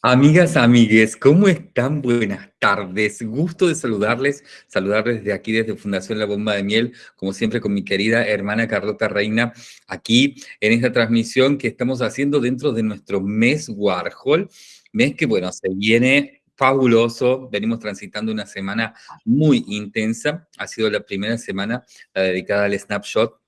Amigas, amigues, ¿cómo están? Buenas tardes. Gusto de saludarles, saludarles desde aquí, desde Fundación La Bomba de Miel, como siempre con mi querida hermana Carlota Reina, aquí en esta transmisión que estamos haciendo dentro de nuestro mes Warhol, mes que, bueno, se viene fabuloso, venimos transitando una semana muy intensa, ha sido la primera semana la dedicada al snapshot,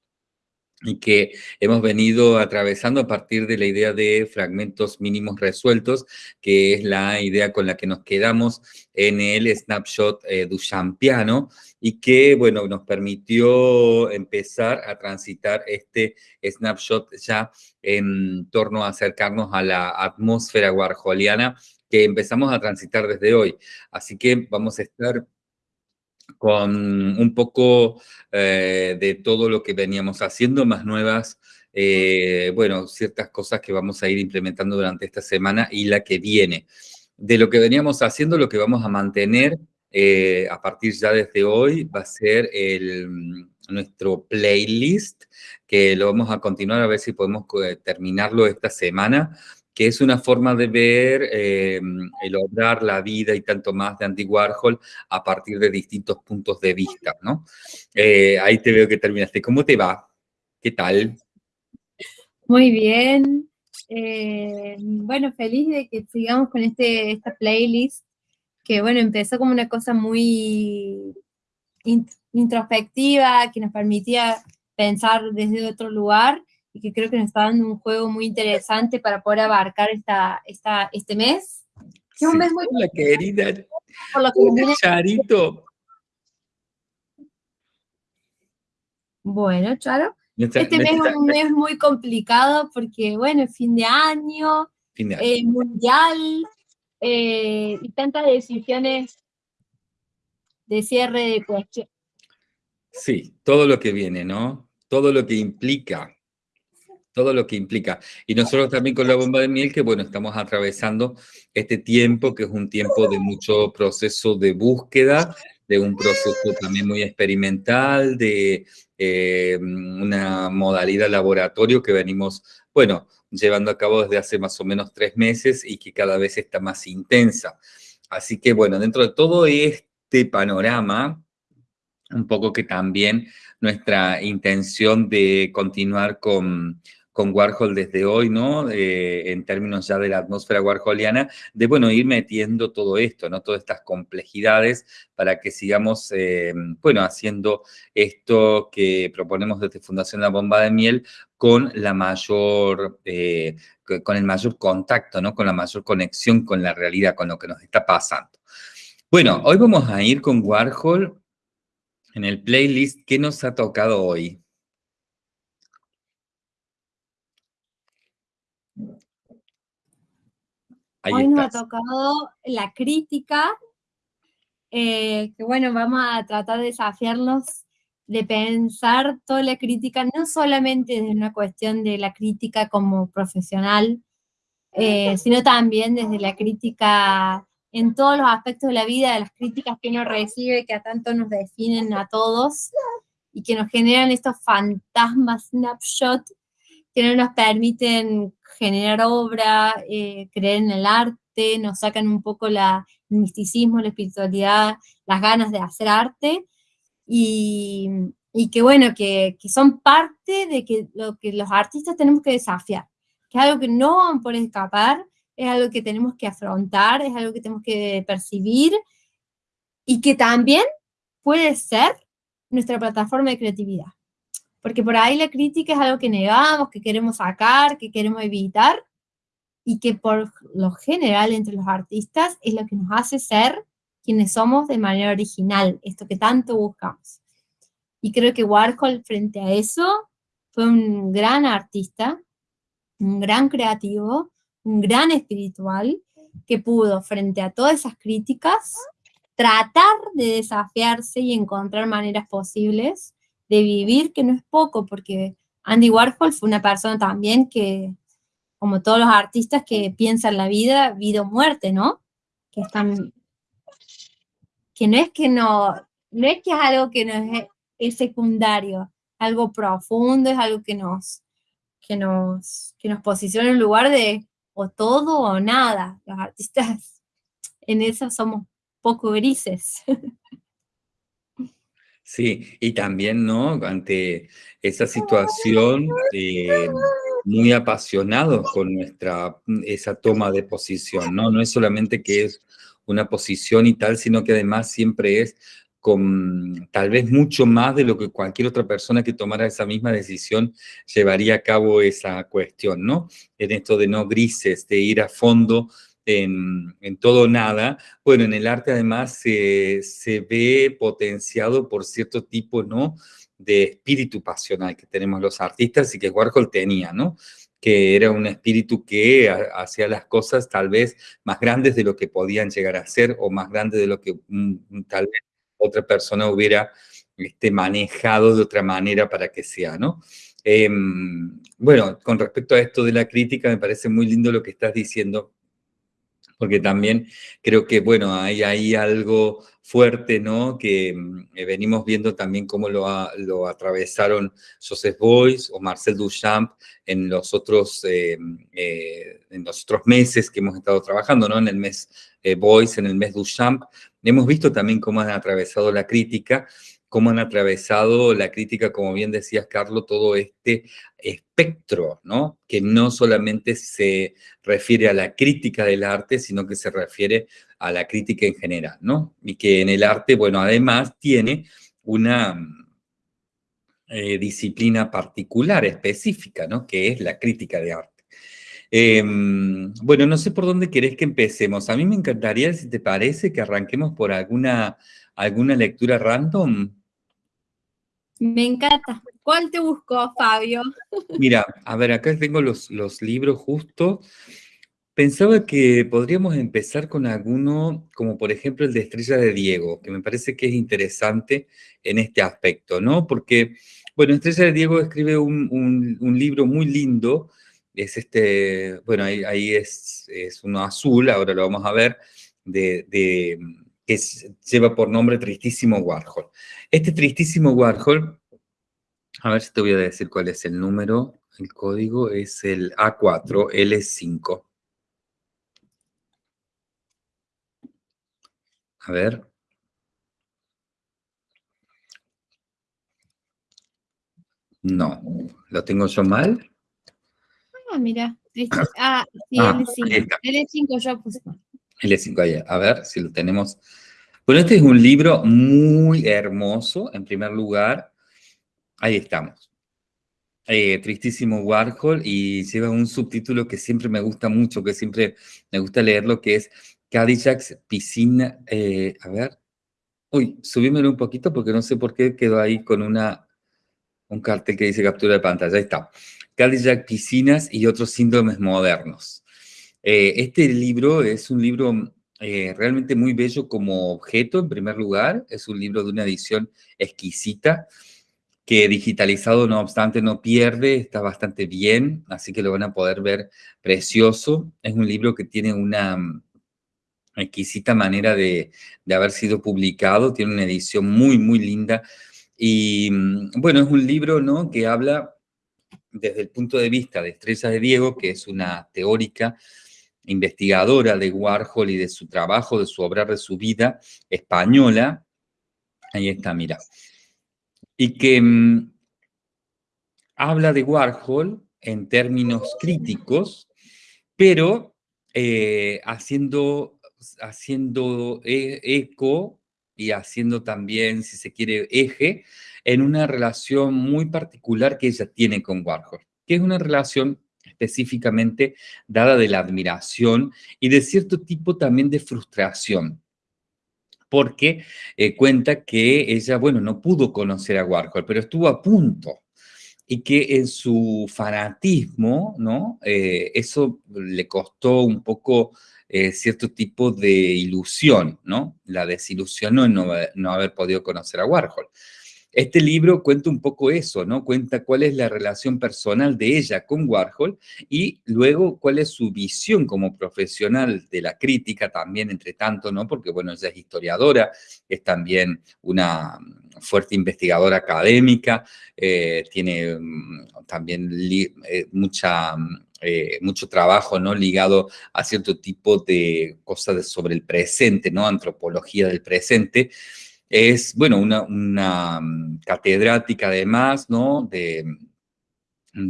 y que hemos venido atravesando a partir de la idea de fragmentos mínimos resueltos, que es la idea con la que nos quedamos en el snapshot eh, Duchampiano, y que, bueno, nos permitió empezar a transitar este snapshot ya en torno a acercarnos a la atmósfera warholiana que empezamos a transitar desde hoy. Así que vamos a estar con un poco eh, de todo lo que veníamos haciendo, más nuevas, eh, bueno, ciertas cosas que vamos a ir implementando durante esta semana y la que viene. De lo que veníamos haciendo, lo que vamos a mantener eh, a partir ya desde hoy va a ser el, nuestro playlist, que lo vamos a continuar a ver si podemos terminarlo esta semana, que es una forma de ver eh, el obrar, la vida y tanto más de Andy Warhol a partir de distintos puntos de vista, ¿no? Eh, ahí te veo que terminaste. ¿Cómo te va? ¿Qué tal? Muy bien. Eh, bueno, feliz de que sigamos con este, esta playlist, que bueno, empezó como una cosa muy introspectiva, que nos permitía pensar desde otro lugar, y que creo que nos está dando un juego muy interesante para poder abarcar esta, esta, este mes. Que es un mes muy Hola, querida. Por lo que Charito. Bueno, Charo. Este mes es un mes muy complicado porque, bueno, es fin de año, fin de año. Eh, mundial, eh, y tantas decisiones de cierre de cuestión. Sí, todo lo que viene, ¿no? Todo lo que implica todo lo que implica. Y nosotros también con la bomba de miel, que bueno, estamos atravesando este tiempo, que es un tiempo de mucho proceso de búsqueda, de un proceso también muy experimental, de eh, una modalidad laboratorio que venimos, bueno, llevando a cabo desde hace más o menos tres meses y que cada vez está más intensa. Así que bueno, dentro de todo este panorama, un poco que también nuestra intención de continuar con con Warhol desde hoy, ¿no? Eh, en términos ya de la atmósfera warholiana, de, bueno, ir metiendo todo esto, ¿no? Todas estas complejidades para que sigamos, eh, bueno, haciendo esto que proponemos desde Fundación La Bomba de Miel con la mayor, eh, con el mayor contacto, ¿no? Con la mayor conexión con la realidad, con lo que nos está pasando. Bueno, hoy vamos a ir con Warhol en el playlist que nos ha tocado hoy. Hoy nos ha tocado la crítica, eh, que bueno, vamos a tratar de desafiarnos de pensar toda la crítica, no solamente desde una cuestión de la crítica como profesional, eh, sino también desde la crítica en todos los aspectos de la vida, de las críticas que uno recibe, que a tanto nos definen a todos, y que nos generan estos fantasmas snapshot que no nos permiten generar obra, eh, creer en el arte, nos sacan un poco la, el misticismo, la espiritualidad, las ganas de hacer arte, y, que bueno, que, son parte de que lo que los artistas tenemos que desafiar, que es algo que no van por escapar, es algo que tenemos que afrontar, es algo que tenemos que percibir, y que también puede ser nuestra plataforma de creatividad porque por ahí la crítica es algo que negamos, que queremos sacar, que queremos evitar, y que por lo general entre los artistas es lo que nos hace ser quienes somos de manera original, esto que tanto buscamos. Y creo que Warhol frente a eso fue un gran artista, un gran creativo, un gran espiritual, que pudo frente a todas esas críticas tratar de desafiarse y encontrar maneras posibles de vivir, que no es poco, porque Andy Warhol fue una persona también que, como todos los artistas que piensan la vida, vida o muerte, ¿no? Que están, que no es que no, no es que es algo que no es, secundario, algo profundo, es algo que nos, que nos, que nos posiciona en lugar de o todo o nada. Los artistas en eso somos poco grises. Sí, y también, ¿no? Ante esa situación, eh, muy apasionados con nuestra, esa toma de posición, ¿no? No es solamente que es una posición y tal, sino que además siempre es con tal vez mucho más de lo que cualquier otra persona que tomara esa misma decisión llevaría a cabo esa cuestión, ¿no? En esto de no grises, de ir a fondo en, todo nada. Bueno, en el arte además se, se ve potenciado por cierto tipo, ¿no? de espíritu pasional que tenemos los artistas y que Warhol tenía, ¿no? que era un espíritu que hacía las cosas tal vez más grandes de lo que podían llegar a ser o más grandes de lo que tal vez otra persona hubiera este, manejado de otra manera para que sea, ¿no? Em, bueno, con respecto a esto de la crítica, me parece muy lindo lo que estás diciendo, porque también creo que, bueno, hay algo fuerte, ¿no? Que mm, eh, venimos viendo también cómo lo, lo atravesaron Joseph Beuys o Marcel Duchamp en los otros, eh, eh, en los otros meses que hemos estado trabajando, ¿no? En el mes Beuys, en el mes Duchamp. Hemos visto también cómo han atravesado la crítica cómo han atravesado la crítica, como bien decías, Carlos, todo este espectro, ¿no? Que no solamente se refiere a la crítica del arte, sino que se refiere a la crítica en general, ¿no? Y que en el arte, bueno, además tiene una eh, disciplina particular, específica, ¿no? Que es la crítica de arte. Em, bueno, no sé por dónde querés que empecemos. A mí me encantaría, si te parece, que arranquemos por alguna, alguna lectura random. Me encanta. ¿Cuál te buscó, Fabio? Mira, a ver, acá tengo los, los libros justo. Pensaba que podríamos empezar con alguno, como por ejemplo el de Estrella de Diego, que me parece que es interesante en este aspecto, ¿no? Porque, bueno, Estrella de Diego escribe un, libro muy lindo, es este, bueno, ahí, es, es, uno azul, ahora lo vamos a ver, de, de que lleva por nombre Tristísimo Warhol. Este Tristísimo Warhol, a ver si te voy a decir cuál es el número, el código es el A4L5. A ver. No, ¿lo tengo yo mal? Ah, mira. Ah, sí, L5. Ah, L5 yo puse. L5, a ver si lo tenemos. Bueno, este es un libro muy hermoso, en primer lugar. Ahí estamos. Eh, tristísimo Warhol y lleva un subtítulo que siempre me gusta mucho, que siempre me gusta leerlo, que es Cadillac's Piscina. Eh, a ver. Uy, subímelo un poquito porque no sé por qué quedó ahí con una, un cartel que dice captura de pantalla. Ahí está. Cadillac Piscinas y otros síndromes modernos. Eh, este libro es un libro eh, realmente muy bello como objeto, en primer lugar. Es un libro de una edición exquisita, que digitalizado, no obstante, no pierde, está bastante bien, así que lo van a poder ver precioso. Es un libro que tiene una mm, exquisita manera de, haber sido publicado, tiene una edición muy, muy linda. Y mm, bueno, es un libro ¿no? que habla desde el punto de vista de Estrella de Diego, que es una teórica investigadora de Warhol y de su trabajo, de su obra, de su vida española. Ahí está, mira. Y que mm, habla de Warhol en términos críticos, pero eh, haciendo, haciendo e, eco y haciendo también, si se quiere, eje en una relación muy particular que ella tiene con Warhol, que es una relación específicamente dada de la admiración y de cierto tipo también de frustración, porque eh, cuenta que ella, bueno, no pudo conocer a Warhol, pero estuvo a punto y que en su fanatismo, ¿no? Eh, eso le costó un poco eh, cierto tipo de ilusión, ¿no? La desilusionó en no haber podido conocer a Warhol. Este libro cuenta un poco eso, ¿no? Cuenta cuál es la relación personal de ella con Warhol y luego cuál es su visión como profesional de la crítica también, entre tanto, ¿no? Porque, bueno, ella es historiadora, es también una fuerte investigadora académica, eh, tiene mm, también eh, mucha mm, eh, mucho trabajo, ¿no? Ligado a cierto tipo de cosas sobre el presente, ¿no? Antropología del presente. Es, bueno, una, mm, catedrática además, ¿no? De,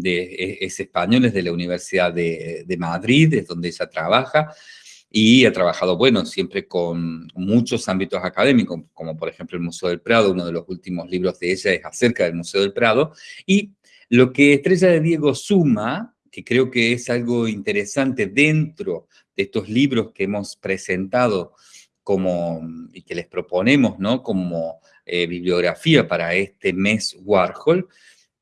e, es español, es de la Universidad de, de Madrid, es donde ella trabaja, y ha trabajado, bueno, siempre con muchos ámbitos académicos, como por ejemplo el Museo del Prado, uno de los últimos libros de ella es acerca del Museo del Prado, y lo que Estrella de Diego suma, que creo que es algo interesante dentro de estos libros que hemos presentado y que les proponemos, ¿no? Como eh, bibliografía para este mes Warhol,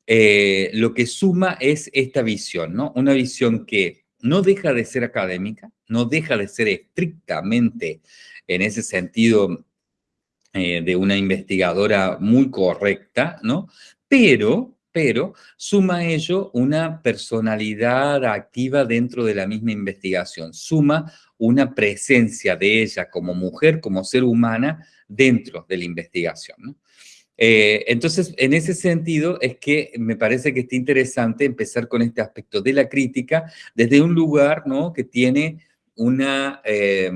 eh, lo que suma es esta visión, ¿no? Una visión que no deja de ser académica, no deja de ser estrictamente, en ese sentido, eh, de una investigadora muy correcta, ¿no? Pero, pero suma a ello una personalidad activa dentro de la misma investigación, suma una presencia de ella como mujer, como ser humana, dentro de la investigación. Eh, entonces, en ese sentido, es que me parece que está interesante empezar con este aspecto de la crítica desde un lugar ¿no? que tiene una, eh,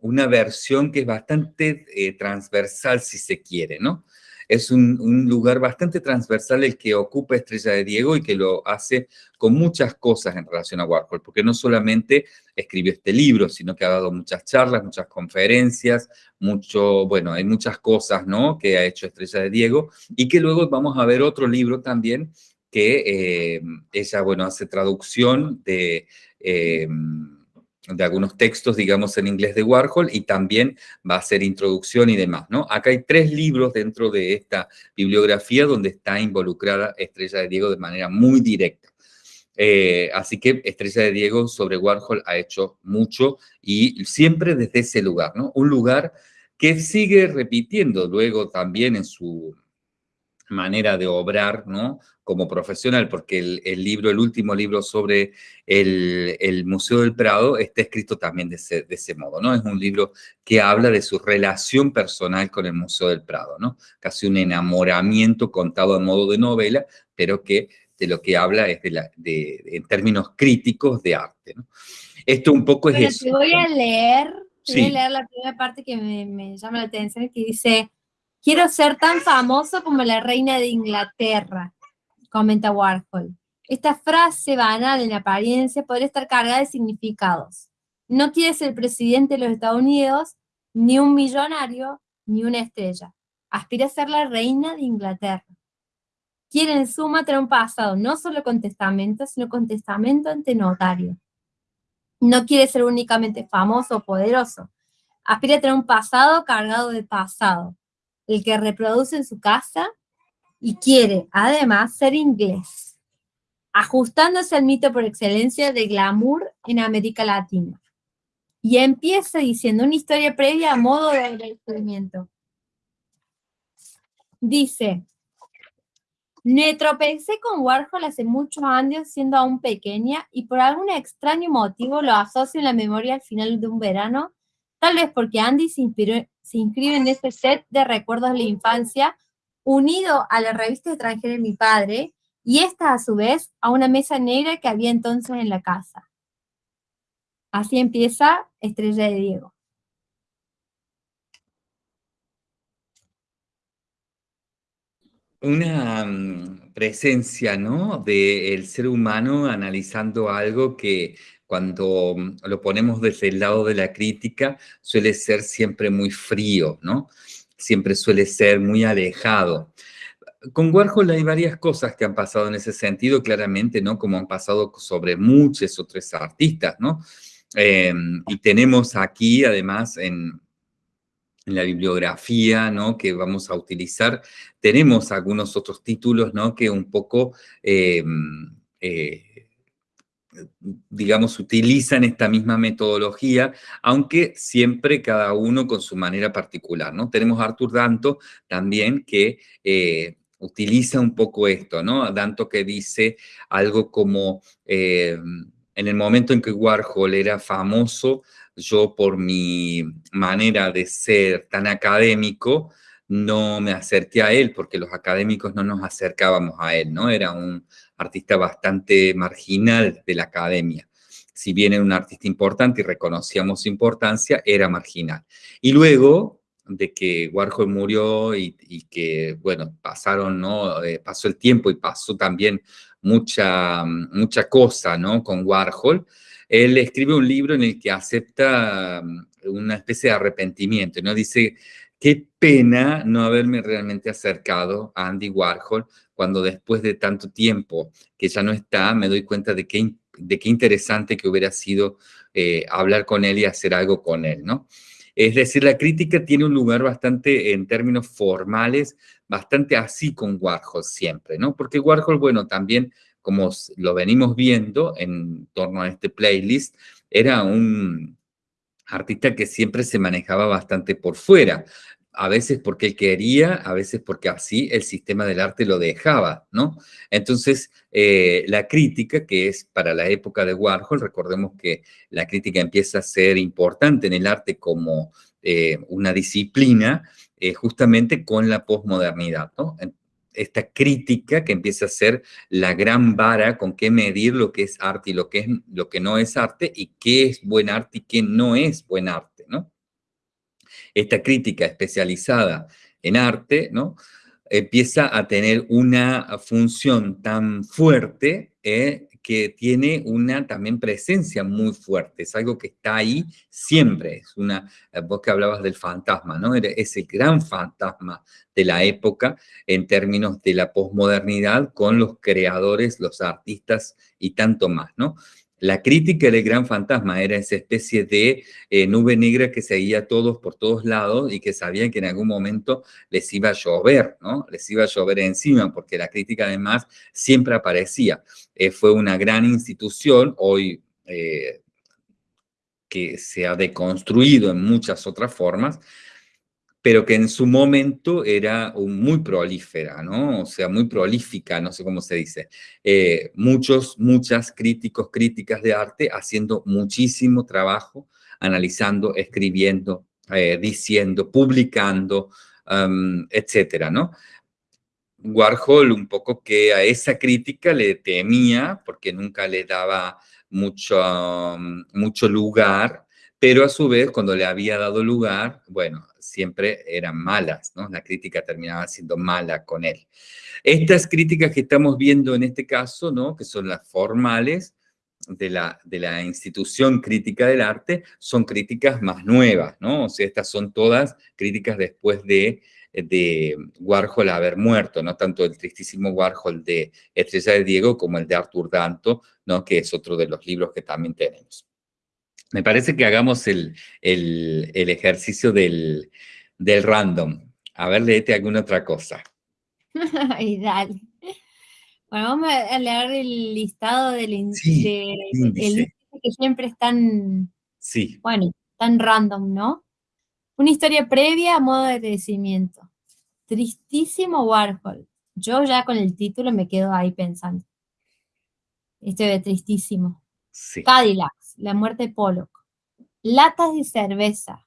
una versión que es bastante eh, transversal, si se quiere, ¿no? Es un, lugar bastante transversal el que ocupa Estrella de Diego y que lo hace con muchas cosas en relación a Warhol, porque no solamente escribió este libro, sino que ha dado muchas charlas, muchas conferencias, mucho, bueno, hay muchas cosas, ¿no?, que ha hecho Estrella de Diego, y que luego vamos a ver otro libro también que eh, ella, bueno, hace traducción de... Eh, de algunos textos, digamos, en inglés de Warhol y también va a ser introducción y demás, ¿no? Acá hay tres libros dentro de esta bibliografía donde está involucrada Estrella de Diego de manera muy directa. Eh, así que Estrella de Diego sobre Warhol ha hecho mucho y siempre desde ese lugar, ¿no? Un lugar que sigue repitiendo luego también en su manera de obrar, ¿no? Como profesional, porque el, libro, el último libro sobre el, Museo del Prado está escrito también de ese, de ese, modo, ¿no? Es un libro que habla de su relación personal con el Museo del Prado, ¿no? Casi un enamoramiento contado a modo de novela, pero que de lo que habla es de, la, de en términos críticos de arte, ¿no? Esto un poco es eso. Te voy a leer, voy a leer la primera parte que me, me llama la atención, que dice Quiero ser tan famoso como la reina de Inglaterra, comenta Warhol. Esta frase banal en apariencia podría estar cargada de significados. No quiere ser presidente de los Estados Unidos, ni un millonario, ni una estrella. Aspira a ser la reina de Inglaterra. Quiere en suma tener un pasado, no solo con testamento, sino con testamento ante notario. No quiere ser únicamente famoso o poderoso. Aspira a tener un pasado cargado de pasado el que reproduce en su casa y quiere, además, ser inglés, ajustándose al mito por excelencia de glamour en América Latina. Y empieza diciendo una historia previa a modo de agradecimiento. Dice, me tropecé con Warhol hace muchos años siendo aún pequeña y por algún extraño motivo lo asocio en la memoria al final de un verano, tal vez porque Andy se inscribe en este set de recuerdos de la infancia, unido a la revista extranjera de mi padre, y esta a su vez a una mesa negra que había entonces en la casa. Así empieza Estrella de Diego. Una mm, presencia, ¿no? Del ser humano analizando algo que cuando mm, lo ponemos desde el lado de la crítica, suele ser siempre muy frío, ¿no? Siempre suele ser muy alejado. Con Warhol hay varias cosas que han pasado en ese sentido, claramente, ¿no? Como han pasado sobre muchos otros artistas, ¿no? Em, y tenemos aquí, además, en, la bibliografía ¿no? que vamos a utilizar, tenemos algunos otros títulos ¿no? que un poco em, eh, digamos, utilizan esta misma metodología, aunque siempre cada uno con su manera particular, ¿no? Tenemos a Arthur Danto también que eh, utiliza un poco esto, ¿no? Danto que dice algo como, eh, en el momento en que Warhol era famoso, yo por mi manera de ser tan académico, no me acerqué a él, porque los académicos no nos acercábamos a él, ¿no? Era un artista bastante marginal de la academia. Si bien era un artista importante y reconocíamos su importancia, era marginal. Y luego de que Warhol murió y, que, bueno, pasaron, ¿no? Eh, pasó el tiempo y pasó también mucha, mucha cosa, ¿no? Con Warhol, él escribe un libro en el que acepta una especie de arrepentimiento, ¿no? Dice, qué pena no haberme realmente acercado a Andy Warhol cuando después de tanto tiempo que ya no está, me doy cuenta de qué, de qué interesante que hubiera sido eh, hablar con él y hacer algo con él, ¿no? Es decir, la crítica tiene un lugar bastante, en términos formales, bastante así con Warhol siempre, ¿no? Porque Warhol, bueno, también, como lo venimos viendo en torno a este playlist, era un artista que siempre se manejaba bastante por fuera a veces porque él quería, a veces porque así el sistema del arte lo dejaba, ¿no? Entonces, eh, la crítica, que es para la época de Warhol, recordemos que la crítica empieza a ser importante en el arte como eh, una disciplina, eh, justamente con la posmodernidad, ¿no? Esta crítica que empieza a ser la gran vara con qué medir lo que es arte y lo que, es, lo que no es arte, y qué es buen arte y qué no es buen arte, ¿no? esta crítica especializada en arte, ¿no? empieza a tener una función tan fuerte eh, que tiene una también presencia muy fuerte, es algo que está ahí siempre, es una, eh, vos que hablabas del fantasma, ¿no? Es el gran fantasma de la época en términos de la posmodernidad con los creadores, los artistas y tanto más, ¿no? La crítica del gran fantasma era esa especie de eh, nube negra que seguía a todos por todos lados y que sabían que en algún momento les iba a llover, ¿no? Les iba a llover encima, porque la crítica además siempre aparecía. Eh, fue una gran institución, hoy eh, que se ha deconstruido en muchas otras formas, pero que en su momento era muy prolífera, ¿no? O sea, muy prolífica, no sé cómo se dice. Eh, muchos, muchas críticos, críticas de arte haciendo muchísimo trabajo, analizando, escribiendo, eh, diciendo, publicando, um, etcétera, ¿no? Warhol un poco que a esa crítica le temía porque nunca le daba mucho, mucho lugar, pero a su vez cuando le había dado lugar, bueno, siempre eran malas, ¿no? La crítica terminaba siendo mala con él. Estas críticas que estamos viendo en este caso, ¿no? Que son las formales de la, de la institución crítica del arte, son críticas más nuevas, ¿no? O sea, estas son todas críticas después de, de Warhol haber muerto, ¿no? Tanto el tristísimo Warhol de Estrella de Diego como el de Arthur Danto, ¿no? Que es otro de los libros que también tenemos. Me parece que hagamos el, ejercicio del, random. A ver, léete alguna otra cosa. Ay, dale. Bueno, vamos a leer el listado del índice, que siempre es tan, sí. bueno, tan random, ¿no? Una historia previa a modo de agradecimiento. Tristísimo Warhol. Yo ya con el título me quedo ahí pensando. Este de tristísimo. Sí. Cadillac. La muerte de Pollock. Latas de cerveza.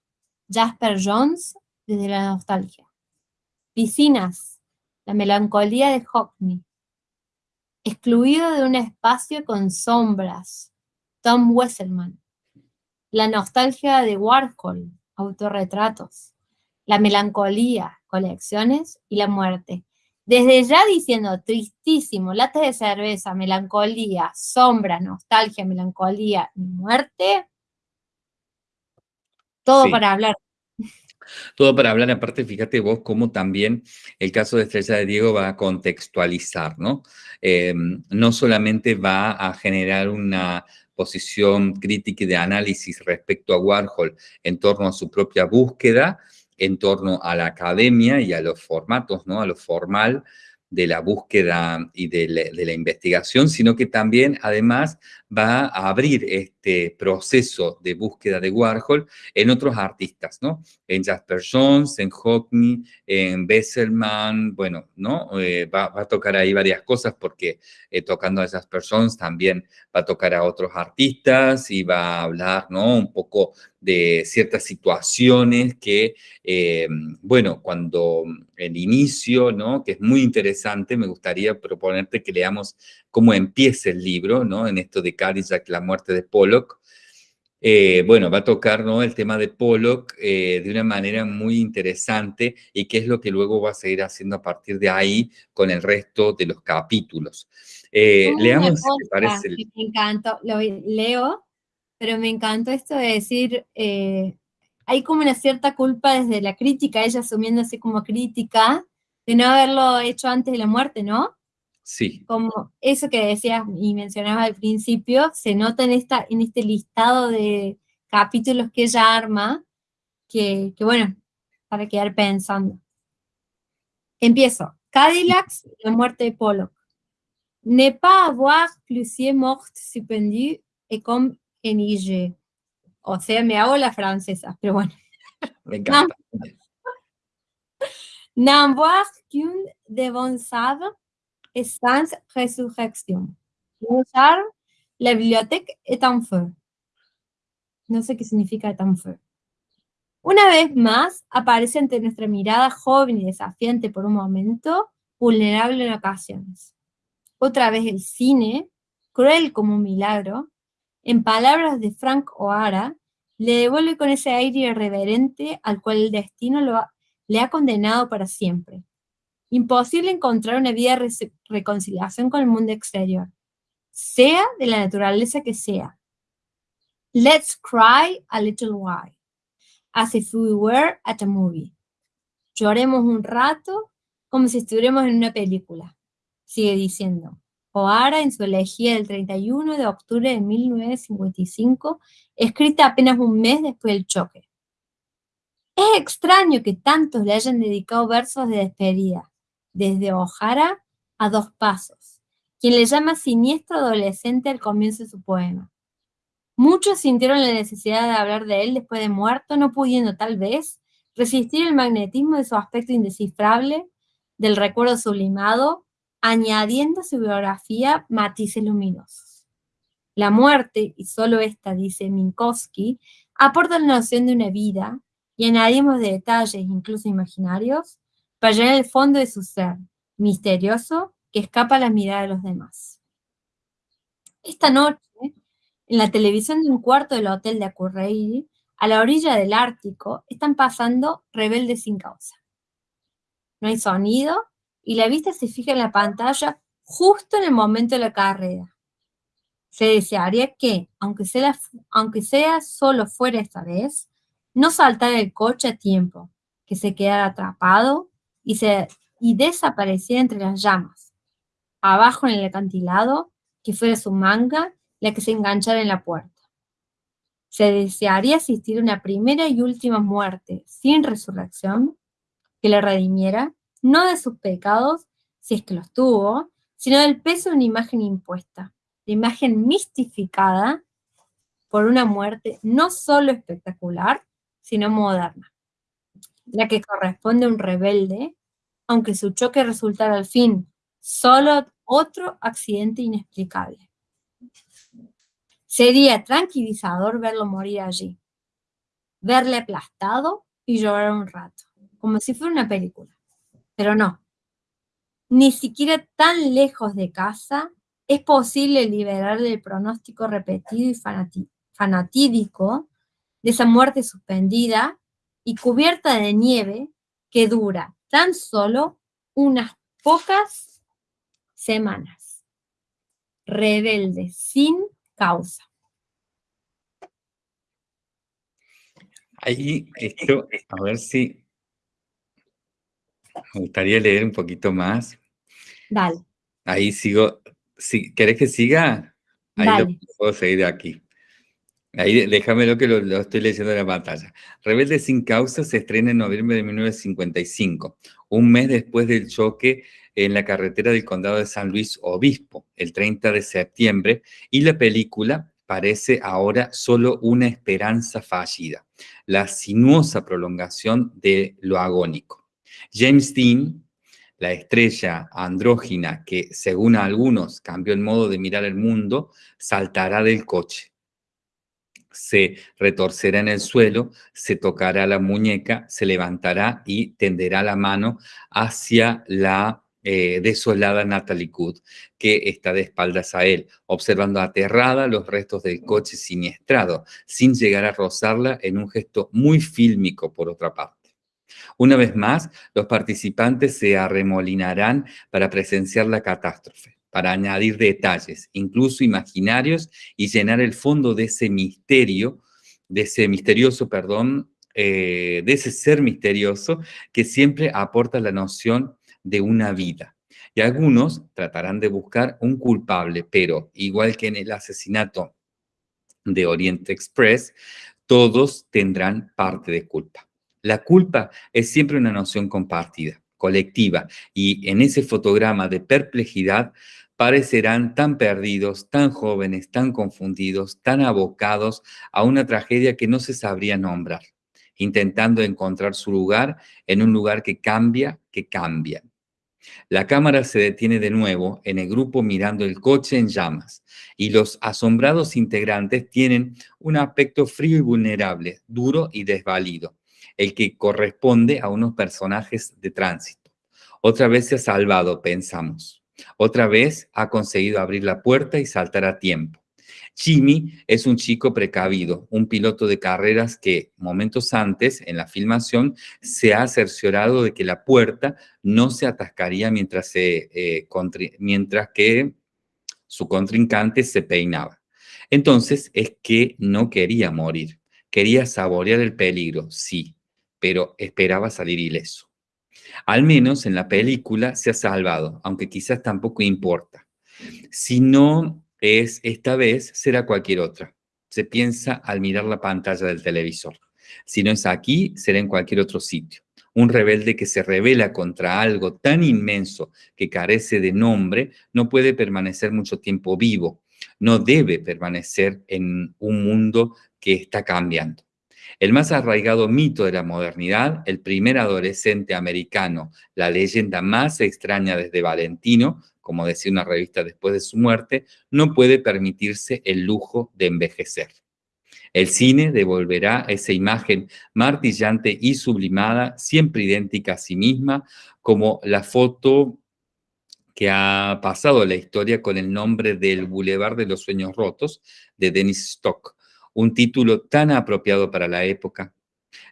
Jasper Jones, desde la nostalgia. Piscinas. La melancolía de Hockney. Excluido de un espacio con sombras. Tom Wesselman. La nostalgia de Warhol. Autorretratos. La melancolía. Colecciones y la muerte desde ya diciendo tristísimo, latas de cerveza, melancolía, sombra, nostalgia, melancolía muerte, todo para hablar. Todo para hablar, aparte, fíjate vos cómo también el caso de Estrella de Diego va a contextualizar, ¿no? Em, no solamente va a generar una posición crítica y de análisis respecto a Warhol en torno a su propia búsqueda, en torno a la academia y a los formatos, ¿no? A lo formal de la búsqueda y de la, investigación, sino que también, además, va a abrir este proceso de búsqueda de Warhol en otros artistas, ¿no? En Jasper Jones, en Hockney, en Besselman, bueno, ¿no? Eh, va, a tocar ahí varias cosas porque eh, tocando a Jasper Jones también va a tocar a otros artistas y va a hablar, ¿no? Un poco de ciertas situaciones que, eh, bueno, cuando el inicio, ¿no? Que es muy interesante, me gustaría proponerte que leamos cómo empieza el libro, ¿no? En esto de Cadillac, la muerte de Pollock. Eh, bueno, va a tocar ¿no? el tema de Pollock eh, de una manera muy interesante y qué es lo que luego va a seguir haciendo a partir de ahí con el resto de los capítulos. leamos, si te parece. Me encantó, lo leo pero me encantó esto de decir, eh, hay como una cierta culpa desde la crítica, ella asumiéndose como crítica, de no haberlo hecho antes de la muerte, ¿no? Sí. Como eso que decías y mencionabas al principio, se nota en, esta, en este listado de capítulos que ella arma, que, que bueno, para quedar pensando. Empiezo. Cadillacs, la muerte de Pollock. Ne pas avoir plusieurs morts suspendues et comme en IG. O sea, me hago la francesa, pero bueno. Me encanta. N'avoir qu'une devançade et sans résurrection. La bibliothèque est en feu. No sé qué significa en feu. Una vez más, aparece ante nuestra mirada joven y desafiante por un momento, vulnerable en ocasiones. Otra vez el cine, cruel como un milagro, en palabras de Frank O'Hara, le devuelve con ese aire irreverente al cual el destino le ha condenado para siempre. Imposible encontrar una vida de reconciliación con el mundo exterior, sea de la naturaleza que sea. Let's cry a little while, as if we were at a movie. Lloremos un rato como si estuviéramos en una película. Sigue diciendo. O'Hara en su elegía del 31 de octubre de 1955, escrita apenas un mes después del choque. Es extraño que tantos le hayan dedicado versos de despedida, desde O'Hara a dos pasos, quien le llama siniestro adolescente al comienzo de su poema. Muchos sintieron la necesidad de hablar de él después de muerto, no pudiendo tal vez resistir el magnetismo de su aspecto indescifrable, del recuerdo sublimado añadiendo a su biografía matices luminosos. La muerte, y solo esta, dice Minkowski, aporta la noción de una vida y añadimos detalles, incluso imaginarios, para llenar el fondo de su ser, misterioso, que escapa a la mirada de los demás. Esta noche, en la televisión de un cuarto del hotel de Akureyri, a la orilla del Ártico, están pasando rebeldes sin causa. No hay sonido y la vista se fija en la pantalla justo en el momento de la carrera. Se desearía que, aunque sea, aunque sea solo fuera esta vez, no saltara el coche a tiempo, que se quedara atrapado y, se, y desapareciera entre las llamas. Abajo en el acantilado, que fuera su manga la que se enganchara en la puerta. Se desearía asistir a una primera y última muerte sin resurrección, que le redimiera no de sus pecados, si es que los tuvo, sino del peso de una imagen impuesta, de imagen mistificada por una muerte no solo espectacular, sino moderna, la que corresponde a un rebelde, aunque su choque resultara al fin solo otro accidente inexplicable. Sería tranquilizador verlo morir allí, verle aplastado y llorar un rato, como si fuera una película pero no. Ni siquiera tan lejos de casa es posible liberarle el pronóstico repetido y fanatídico de esa muerte suspendida y cubierta de nieve que dura tan solo unas pocas semanas. Rebelde sin causa. Ahí, esto, a ver si me gustaría leer un poquito más. Dale. Ahí sigo. Si, ¿Querés que siga? Ahí lo puedo seguir de aquí. Ahí déjame que lo, lo, estoy leyendo en la pantalla. Rebelde sin causa se estrena en noviembre de 1955, un mes después del choque en la carretera del condado de San Luis Obispo, el 30 de septiembre, y la película parece ahora solo una esperanza fallida, la sinuosa prolongación de lo agónico. James Dean, la estrella andrógina que, según algunos, cambió el modo de mirar el mundo, saltará del coche. Se retorcerá en el suelo, se tocará la muñeca, se levantará y tenderá la mano hacia la eh, desolada Natalie Good, que está de espaldas a él, observando aterrada los restos del coche siniestrado, sin llegar a rozarla en un gesto muy fílmico por otra parte. Una vez más, los participantes se arremolinarán para presenciar la catástrofe, para añadir detalles, incluso imaginarios, y llenar el fondo de ese misterio, de ese misterioso, perdón, eh, de ese ser misterioso que siempre aporta la noción de una vida. Y algunos tratarán de buscar un culpable, pero igual que en el asesinato de Oriente Express, todos tendrán parte de culpa. La culpa es siempre una noción compartida, colectiva, y en ese fotograma de perplejidad parecerán tan perdidos, tan jóvenes, tan confundidos, tan abocados a una tragedia que no se sabría nombrar, intentando encontrar su lugar en un lugar que cambia, que cambia. La cámara se detiene de nuevo en el grupo mirando el coche en llamas y los asombrados integrantes tienen un aspecto frío y vulnerable, duro y desvalido, el que corresponde a unos personajes de tránsito. Otra vez se ha salvado, pensamos. Otra vez ha conseguido abrir la puerta y saltar a tiempo. Jimmy es un chico precavido, un piloto de carreras que momentos antes, en la filmación, se ha cerciorado de que la puerta no se atascaría mientras, eh, mientras que su contrincante se peinaba. Entonces es que no quería morir, quería saborear el peligro, sí, pero esperaba salir ileso. Al menos en la película se ha salvado, aunque quizás tampoco importa. Si no es esta vez, será cualquier otra. Se piensa al mirar la pantalla del televisor. Si no es aquí, será en cualquier otro sitio. Un rebelde que se revela contra algo tan inmenso que carece de nombre no puede permanecer mucho tiempo vivo. No debe permanecer en un mundo que está cambiando. El más arraigado mito de la modernidad, el primer adolescente americano, la leyenda más extraña desde Valentino, como decía una revista después de su muerte, no puede permitirse el lujo de envejecer. El cine devolverá esa imagen martillante y sublimada, siempre idéntica a sí misma, como la foto que ha pasado la historia con el nombre del Boulevard de los Sueños Rotos, de Dennis Stock, un título tan apropiado para la época.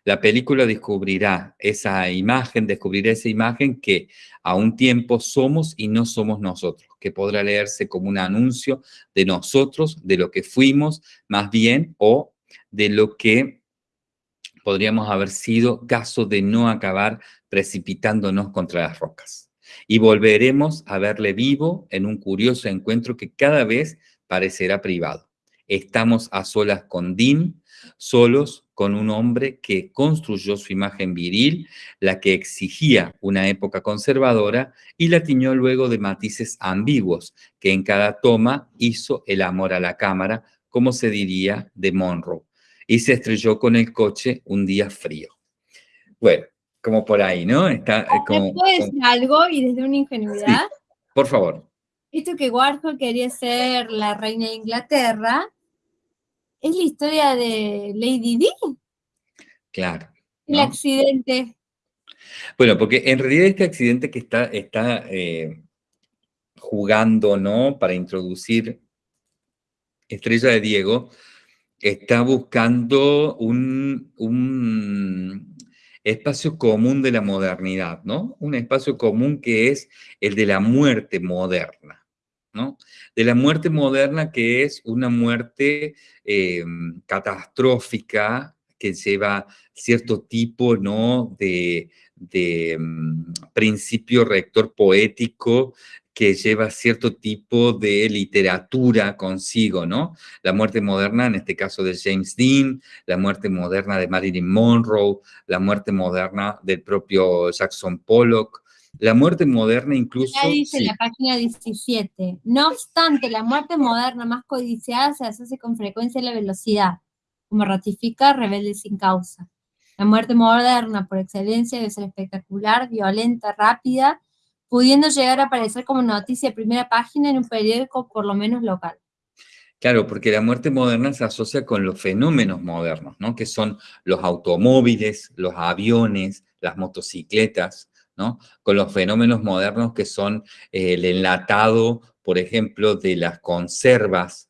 La película descubrirá esa imagen, descubrirá esa imagen que a un tiempo somos y no somos nosotros, que podrá leerse como un anuncio de nosotros, de lo que fuimos, más bien, o de lo que podríamos haber sido caso de no acabar precipitándonos contra las rocas. Y volveremos a verle vivo en un curioso encuentro que cada vez parecerá privado. Estamos a solas con Dean, solos con un hombre que construyó su imagen viril, la que exigía una época conservadora, y la tiñó luego de matices ambiguos, que en cada toma hizo el amor a la cámara, como se diría de Monroe, y se estrelló con el coche un día frío. Bueno, como por ahí, ¿no? Está, eh, decir algo y desde una ingenuidad? por favor. Esto que Warhol quería ser la reina de Inglaterra, es la historia de Lady Di. Claro. El accidente. Bueno, porque en realidad este accidente que está, está eh, jugando, ¿no? Para introducir Estrella de Diego, está buscando un, un, espacio común de la modernidad, ¿no? Un espacio común que es el de la muerte moderna. De la muerte moderna que es una muerte em, catastrófica que lleva cierto tipo, ¿no? De, em, principio rector poético que lleva cierto tipo de literatura consigo, ¿no? La muerte moderna, en este caso de James Dean, la muerte moderna de Marilyn Monroe, la muerte moderna del propio Jackson Pollock, la muerte moderna incluso... Ya dice la página 17. No obstante, la muerte moderna más codiciada se asocia con frecuencia a la velocidad, como ratifica Rebelde sin causa. La muerte moderna, por excelencia, debe ser espectacular, violenta, rápida, pudiendo llegar a aparecer como noticia de primera página en un periódico por lo menos local. Claro, porque la muerte moderna se asocia con los fenómenos modernos, ¿no? Que son los automóviles, los aviones, las motocicletas, Con los fenómenos modernos que son el enlatado, por ejemplo, de las conservas.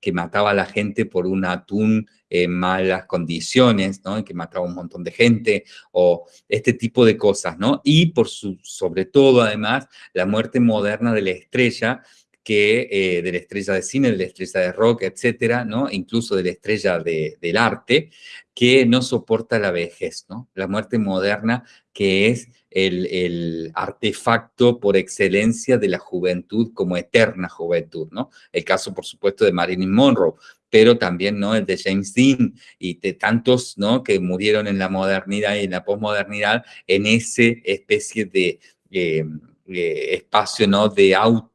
Que mataba a la gente por un atún en malas condiciones, ¿no? que mataba a un montón de gente, o este tipo de cosas, ¿no? Y por su, sobre todo, además, la muerte moderna de la estrella, eh, de la estrella de cine, de la estrella de rock, etcétera, ¿no? Incluso de la estrella del arte, que no soporta la vejez, ¿no? La muerte moderna que es el, el, artefacto por excelencia de la juventud como eterna juventud, ¿no? El caso, por supuesto, de Marilyn Monroe, pero también, ¿no? El de James Dean y de tantos, ¿no? Que murieron en la modernidad y en la posmodernidad en ese especie de... Eh, eh, espacio ¿no? de auto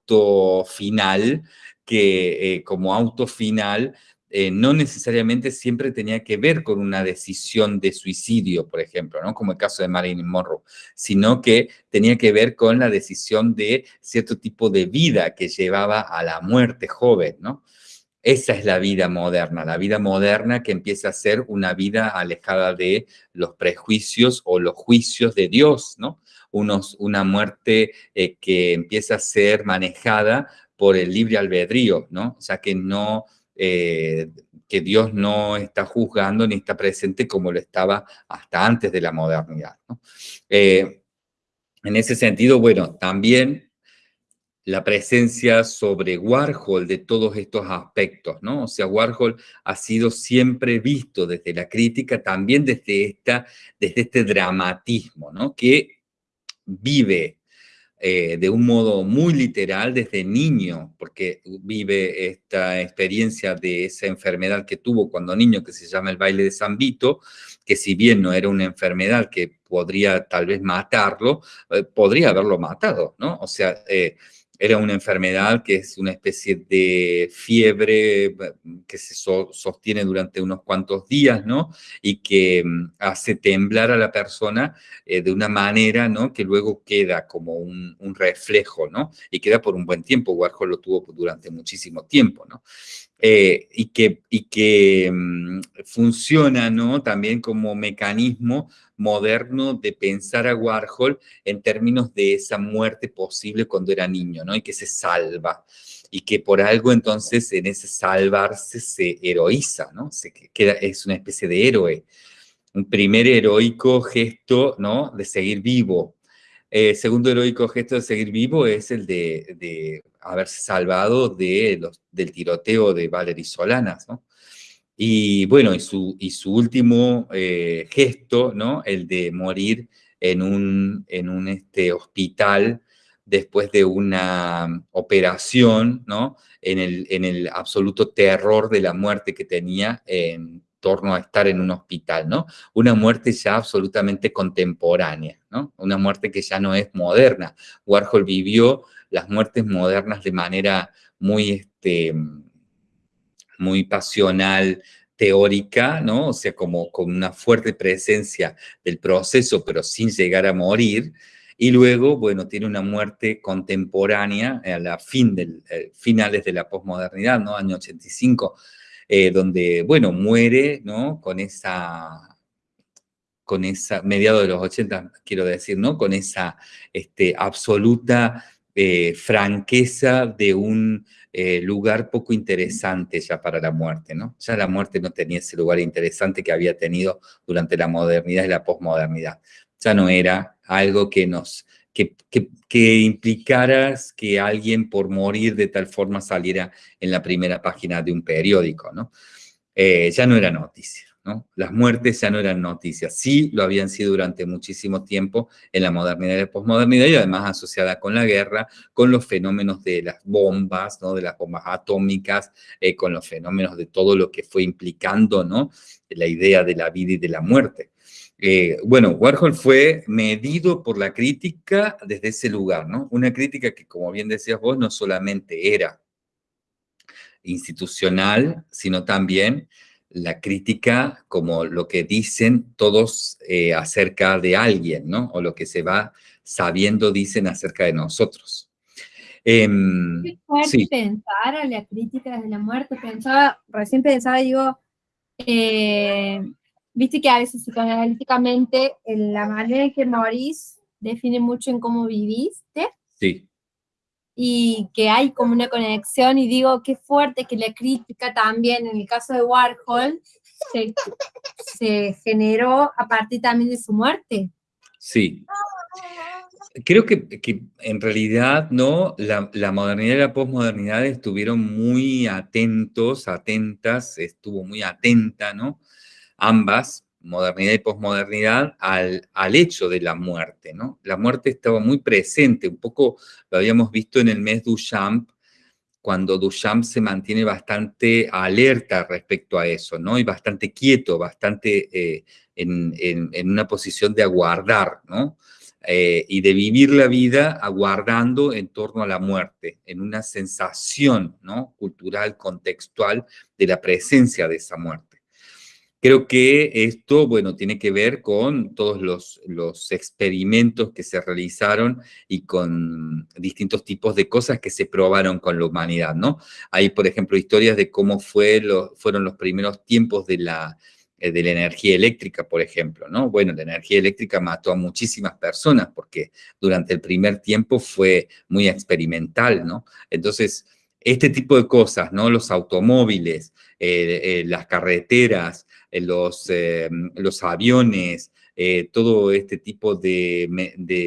final, que eh, como auto final eh, no necesariamente siempre tenía que ver con una decisión de suicidio, por ejemplo, ¿no? como el caso de Marilyn Monroe, sino que tenía que ver con la decisión de cierto tipo de vida que llevaba a la muerte joven, ¿no? Esa es la vida moderna, la vida moderna que empieza a ser una vida alejada de los prejuicios o los juicios de Dios, ¿no? Una muerte eh, que empieza a ser manejada por el libre albedrío, ¿no? O sea, que no, eh, que Dios no está juzgando ni está presente como lo estaba hasta antes de la modernidad, eh, en ese sentido, bueno, también la presencia sobre Warhol de todos estos aspectos, ¿no? O sea, Warhol ha sido siempre visto desde la crítica, también desde, esta, desde este dramatismo, ¿no? Que vive eh, de un modo muy literal desde niño, porque vive esta experiencia de esa enfermedad que tuvo cuando niño, que se llama el baile de San Vito, que si bien no era una enfermedad que podría tal vez matarlo, eh, podría haberlo matado, ¿no? O sea, eh, era una enfermedad que es una especie de fiebre que se sostiene durante unos cuantos días, ¿no? Y que mm, hace temblar a la persona eh, de una manera, ¿no? Que luego queda como un, reflejo, ¿no? Y queda por un buen tiempo. Warhol lo tuvo durante muchísimo tiempo, ¿no? Eh, y que, y que mm, funciona, ¿no? También como mecanismo moderno de pensar a Warhol en términos de esa muerte posible cuando era niño, ¿no? Y que se salva. Y que por algo entonces en ese salvarse se heroiza, ¿no? Se queda, es una especie de héroe. Un primer heroico gesto, ¿no? De seguir vivo. Eh, segundo heroico gesto de seguir vivo es el de, haberse salvado del tiroteo de Valery Solanas, ¿no? Y bueno, y su, último eh, gesto, ¿no? El de morir en un, en un este, hospital después de una operación, ¿no? En el, en el absoluto terror de la muerte que tenía en torno a estar en un hospital, ¿no? Una muerte ya absolutamente contemporánea, ¿no? Una muerte que ya no es moderna. Warhol vivió las muertes modernas de manera muy, este, muy pasional, teórica, ¿no? O sea, como con una fuerte presencia del proceso, pero sin llegar a morir. Y luego, bueno, tiene una muerte contemporánea a la fin del, eh, finales de la posmodernidad, ¿no? Año 85, eh, donde, bueno, muere, ¿no? Con esa, con esa, mediado de los 80, quiero decir, ¿no? Con esa este, absoluta eh, franqueza de un eh, lugar poco interesante ya para la muerte, ¿no? Ya la muerte no tenía ese lugar interesante que había tenido durante la modernidad y la posmodernidad. Ya no era algo que nos... Que, que, implicara que alguien por morir de tal forma saliera en la primera página de un periódico, ¿no? Eh, ya no era noticia. Las muertes ya no eran noticias, sí lo habían sido durante muchísimo tiempo en la modernidad y la posmodernidad y además asociada con la guerra, con los fenómenos de las bombas, ¿no? de las bombas atómicas, eh, con los fenómenos de todo lo que fue implicando ¿no? la idea de la vida y de la muerte. Eh, bueno, Warhol fue medido por la crítica desde ese lugar, ¿no? Una crítica que, como bien decías vos, no solamente era institucional, sino también la crítica como lo que dicen todos eh, acerca de alguien, ¿no? O lo que se va sabiendo dicen acerca de nosotros. Em, sí. pensar a la crítica desde la muerte. Pensaba, recién pensaba, digo, eh, viste que a veces psicoanalíticamente la manera en que morís define mucho en cómo viviste. Sí. Y que hay como una conexión, y digo, qué fuerte que la crítica también, en el caso de Warhol, se, se generó a partir también de su muerte. Sí. Creo que, en realidad, ¿no? La, modernidad y la posmodernidad estuvieron muy atentos, atentas, estuvo muy atenta, ¿no? Ambas, modernidad y posmodernidad, al, al hecho de la muerte, ¿no? La muerte estaba muy presente, un poco lo habíamos visto en el mes Duchamp, cuando Duchamp se mantiene bastante alerta respecto a eso, ¿no? Y bastante quieto, bastante eh, en, en, una posición de aguardar, ¿no? Eh, y de vivir la vida aguardando en torno a la muerte, en una sensación ¿no? cultural, contextual de la presencia de esa muerte. Creo que esto, bueno, tiene que ver con todos los, los experimentos que se realizaron y con distintos tipos de cosas que se probaron con la humanidad, ¿no? Hay, por ejemplo, historias de cómo fue lo, fueron los primeros tiempos de la, eh, de la energía eléctrica, por ejemplo, ¿no? Bueno, la energía eléctrica mató a muchísimas personas porque durante el primer tiempo fue muy experimental, ¿no? Entonces, este tipo de cosas, ¿no? Los automóviles, eh, eh, las carreteras, los, los aviones, todo este tipo de,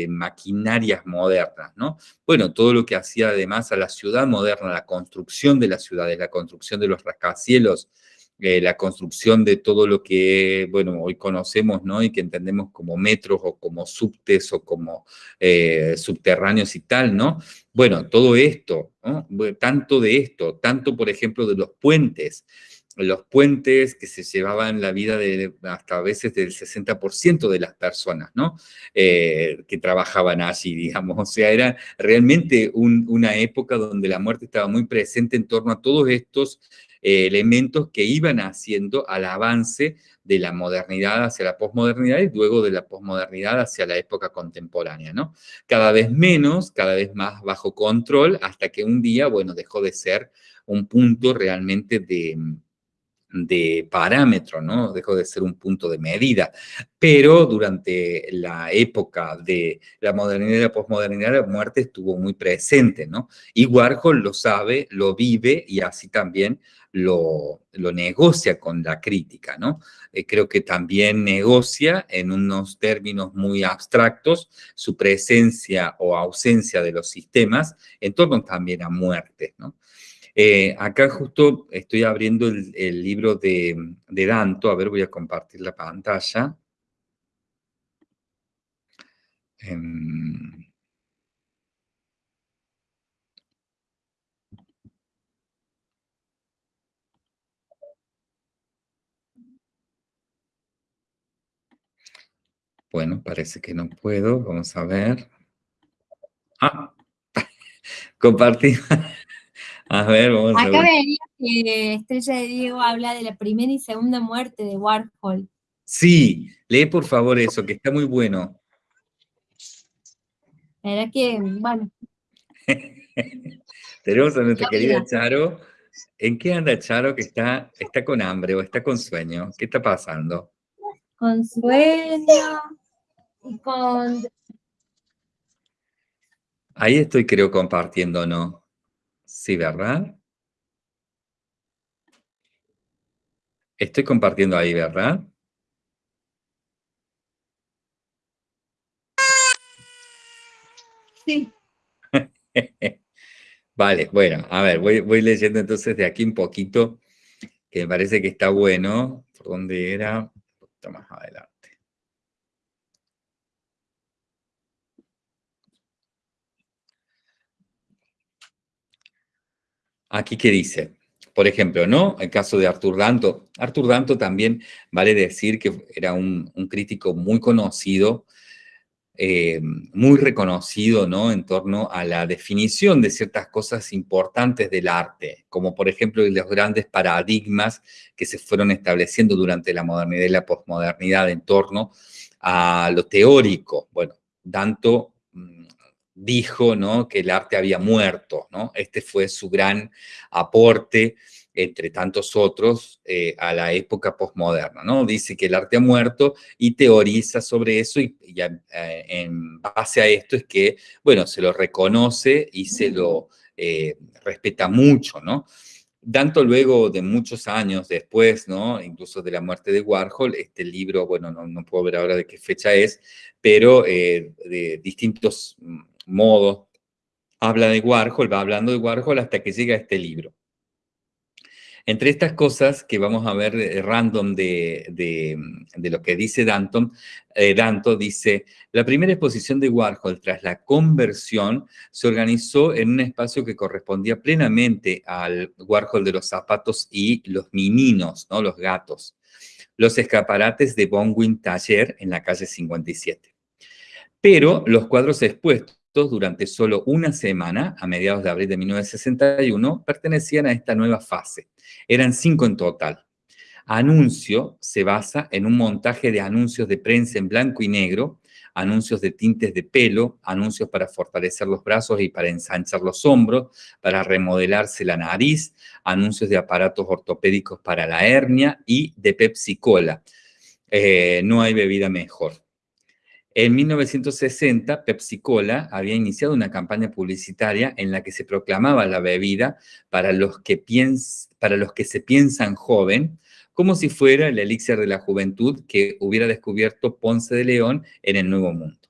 maquinarias modernas, ¿no? Bueno, todo lo que hacía además a la ciudad moderna, la construcción de las ciudades, la construcción de los rascacielos, eh, la construcción de todo lo que, bueno, hoy conocemos, ¿no? Y que entendemos como metros o como subtes o como eh, subterráneos y tal, ¿no? Bueno, todo esto. Tanto de esto, tanto, por ejemplo, de los puentes, los puentes que se llevaban la vida hasta a veces del 60% de las personas. Eh, que trabajaban allí, digamos. O sea, era realmente una época donde la muerte estaba muy presente en torno a todos estos eh, elementos que iban haciendo al avance de la modernidad hacia la posmodernidad y luego de la posmodernidad hacia la época contemporánea, ¿no? Cada vez menos, cada vez más bajo control, hasta que un día, bueno, dejó de ser un punto realmente de, de parámetro, ¿no? Dejó de ser un punto de medida. Pero durante la época de la modernidad y la posmodernidad, la muerte estuvo muy presente, ¿no? Y Warhol lo sabe, lo vive y así también lo, lo negocia con la crítica, ¿no? Eh, creo que también negocia en unos términos muy abstractos su presencia o ausencia de los sistemas en torno también a muerte, ¿no? Eh, acá justo estoy abriendo el, libro de, Danto. A ver, voy a compartir la pantalla. Em, bueno, parece que no puedo. Vamos a ver. Ah, compartir. A ver, vamos a ver. Acá que Estrella de Diego habla de la primera y segunda muerte de Warhol. Sí, lee por favor eso, que está muy bueno. Era que, bueno. Tenemos a nuestra querida Charo. ¿En qué anda Charo que está, está con hambre o está con sueño? ¿Qué está pasando? Con sueño y con... Ahí estoy creo compartiendo, ¿no? Sí, ¿verdad? Estoy compartiendo ahí, ¿verdad? Sí. vale, bueno, a ver, voy, voy, leyendo entonces de aquí un poquito, que me parece que está bueno. ¿Por dónde era? Un poquito más adelante. Aquí que dice, por ejemplo, ¿no? El caso de Artur Danto. Artur Danto también vale decir que era un, crítico muy conocido, eh, muy reconocido, ¿no? En torno a la definición de ciertas cosas importantes del arte, como por ejemplo los grandes paradigmas que se fueron estableciendo durante la modernidad y la posmodernidad en torno a lo teórico. Bueno, Danto mm, dijo ¿no? que el arte había muerto, ¿no? Este fue su gran aporte, entre tantos otros, eh, a la época posmoderna, ¿no? Dice que el arte ha muerto y teoriza sobre eso y, eh, en base a esto es que, bueno, se lo reconoce y se lo eh, respeta mucho, ¿no? Tanto luego de muchos años después, ¿no? Incluso de la muerte de Warhol, este libro, bueno, no, no puedo ver ahora de qué fecha es, pero de distintos mm, modo, habla de Warhol, va hablando de Warhol hasta que llega a este libro. Entre estas cosas que vamos a ver eh, random de, lo que dice Danton, eh, Danto dice, la primera exposición de Warhol tras la conversión se organizó en un espacio que correspondía plenamente al Warhol de los zapatos y los mininos, ¿no? los gatos, los escaparates de Bonwin Taller en la calle 57. Pero los cuadros expuestos durante solo una semana, a mediados de abril de 1961, pertenecían a esta nueva fase. Eran cinco en total. Anuncio se basa en un montaje de anuncios de prensa en blanco y negro, anuncios de tintes de pelo, anuncios para fortalecer los brazos y para ensanchar los hombros, para remodelarse la nariz, anuncios de aparatos ortopédicos para la hernia y de Pepsi Cola. Eh, no hay bebida mejor. En 1960, Pepsi Cola había iniciado una campaña publicitaria en la que se proclamaba la bebida para los que, para los que se piensan joven, como si fuera el elixir de la juventud que hubiera descubierto Ponce de León en el Nuevo Mundo.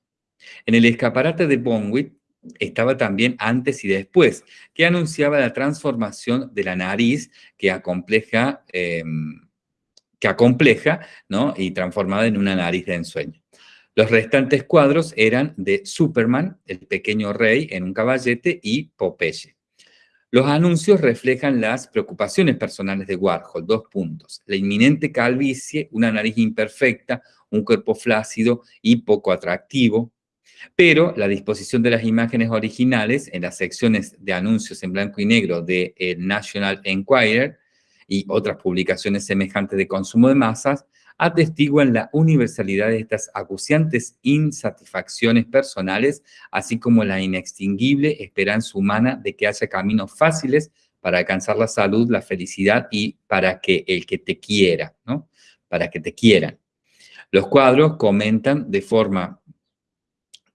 En el escaparate de Bonwit estaba también antes y después, que anunciaba la transformación de la nariz que acompleja, em, que ¿no? y transformada en una nariz de ensueño. Los restantes cuadros eran de Superman, el pequeño rey en un caballete y Popeye. Los anuncios reflejan las preocupaciones personales de Warhol, dos puntos. La inminente calvicie, una nariz imperfecta, un cuerpo flácido y poco atractivo, pero la disposición de las imágenes originales en las secciones de anuncios en blanco y negro de el National Enquirer y otras publicaciones semejantes de consumo de masas atestiguan la universalidad de estas acuciantes insatisfacciones personales, así como la inextinguible esperanza humana de que haya caminos fáciles para alcanzar la salud, la felicidad y para que el que te quiera, ¿no? Para que te quieran. Los cuadros comentan de forma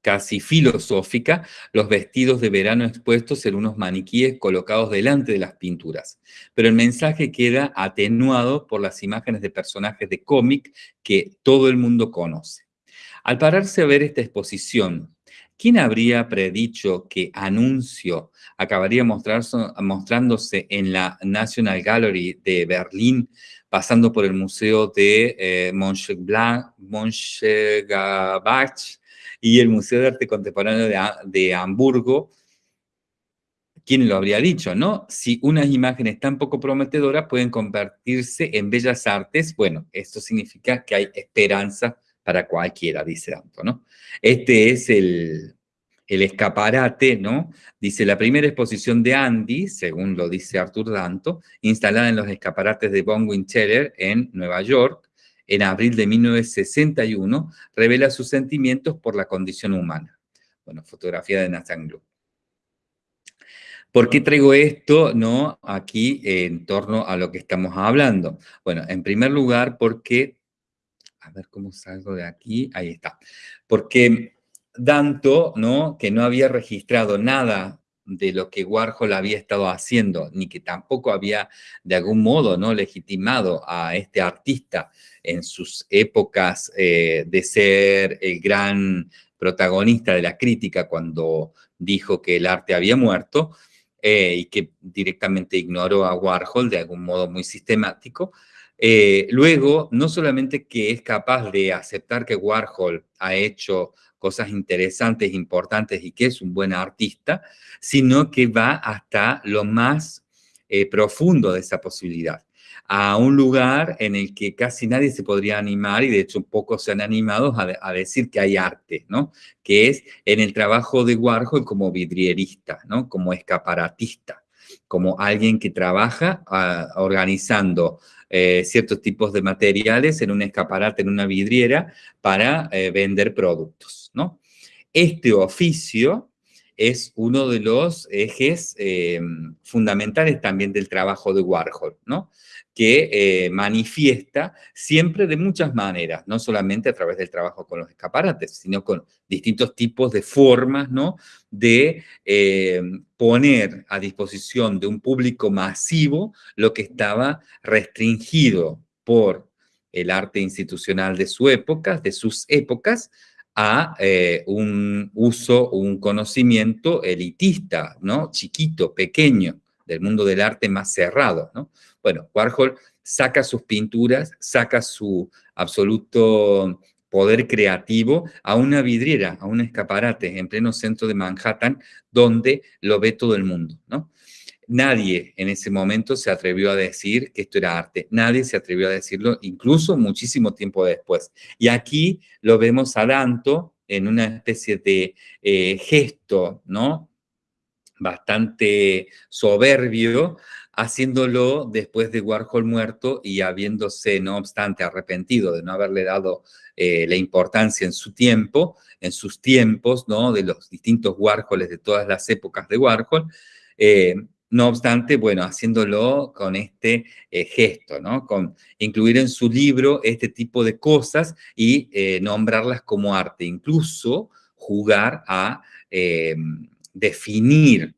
casi filosófica, los vestidos de verano expuestos en unos maniquíes colocados delante de las pinturas. Pero el mensaje queda atenuado por las imágenes de personajes de cómic que todo el mundo conoce. Al pararse a ver esta exposición, ¿quién habría predicho que Anuncio acabaría mostrándose en la National Gallery de Berlín, pasando por el Museo de eh, Mönchengladbach, y el Museo de Arte Contemporáneo de, Hamburgo, ¿quién lo habría dicho, no? Si unas imágenes tan poco prometedoras pueden convertirse en bellas artes, bueno, esto significa que hay esperanza para cualquiera, dice Danto, ¿no? Este es el, el escaparate, ¿no? Dice, la primera exposición de Andy, según lo dice Arthur Danto, instalada en los escaparates de Von Wincheller en Nueva York, en abril de 1961, revela sus sentimientos por la condición humana. Bueno, fotografía de Nathan Glue. ¿Por qué traigo esto no, aquí en torno a lo que estamos hablando? Bueno, en primer lugar porque, a ver cómo salgo de aquí, ahí está. Porque Danto, ¿no? que no había registrado nada de lo que Warhol había estado haciendo, ni que tampoco había de algún modo ¿no? legitimado a este artista en sus épocas eh, de ser el gran protagonista de la crítica cuando dijo que el arte había muerto eh, y que directamente ignoró a Warhol de algún modo muy sistemático. Eh, luego, no solamente que es capaz de aceptar que Warhol ha hecho cosas interesantes, importantes y que es un buen artista, sino que va hasta lo más eh, profundo de esa posibilidad a un lugar en el que casi nadie se podría animar, y de hecho pocos se han animado a, decir que hay arte, ¿no? Que es en el trabajo de Warhol como vidrierista, ¿no? Como escaparatista, como alguien que trabaja ah, organizando eh, ciertos tipos de materiales en un escaparate, en una vidriera, para eh, vender productos, ¿no? Este oficio es uno de los ejes eh, fundamentales también del trabajo de Warhol, ¿no? Que eh, manifiesta siempre de muchas maneras, no solamente a través del trabajo con los escaparates, sino con distintos tipos de formas, ¿no? De eh, poner a disposición de un público masivo lo que estaba restringido por el arte institucional de su época, de sus épocas, a eh, un uso, un conocimiento elitista, ¿no? Chiquito, pequeño, del mundo del arte más cerrado, ¿no? Bueno, Warhol saca sus pinturas, saca su absoluto poder creativo a una vidriera, a un escaparate en pleno centro de Manhattan, donde lo ve todo el mundo, ¿no? Nadie en ese momento se atrevió a decir que esto era arte. Nadie se atrevió a decirlo, incluso muchísimo tiempo después. Y aquí lo vemos a Danto en una especie de eh, gesto, ¿no? Bastante soberbio, haciéndolo después de Warhol muerto y habiéndose, no obstante, arrepentido de no haberle dado eh, la importancia en su tiempo, en sus tiempos, ¿no? De los distintos Warhols de todas las épocas de Warhol. Eh, no obstante, bueno, haciéndolo con este eh, gesto, ¿no? Con incluir en su libro este tipo de cosas y nombrarlas como arte, incluso jugar a definir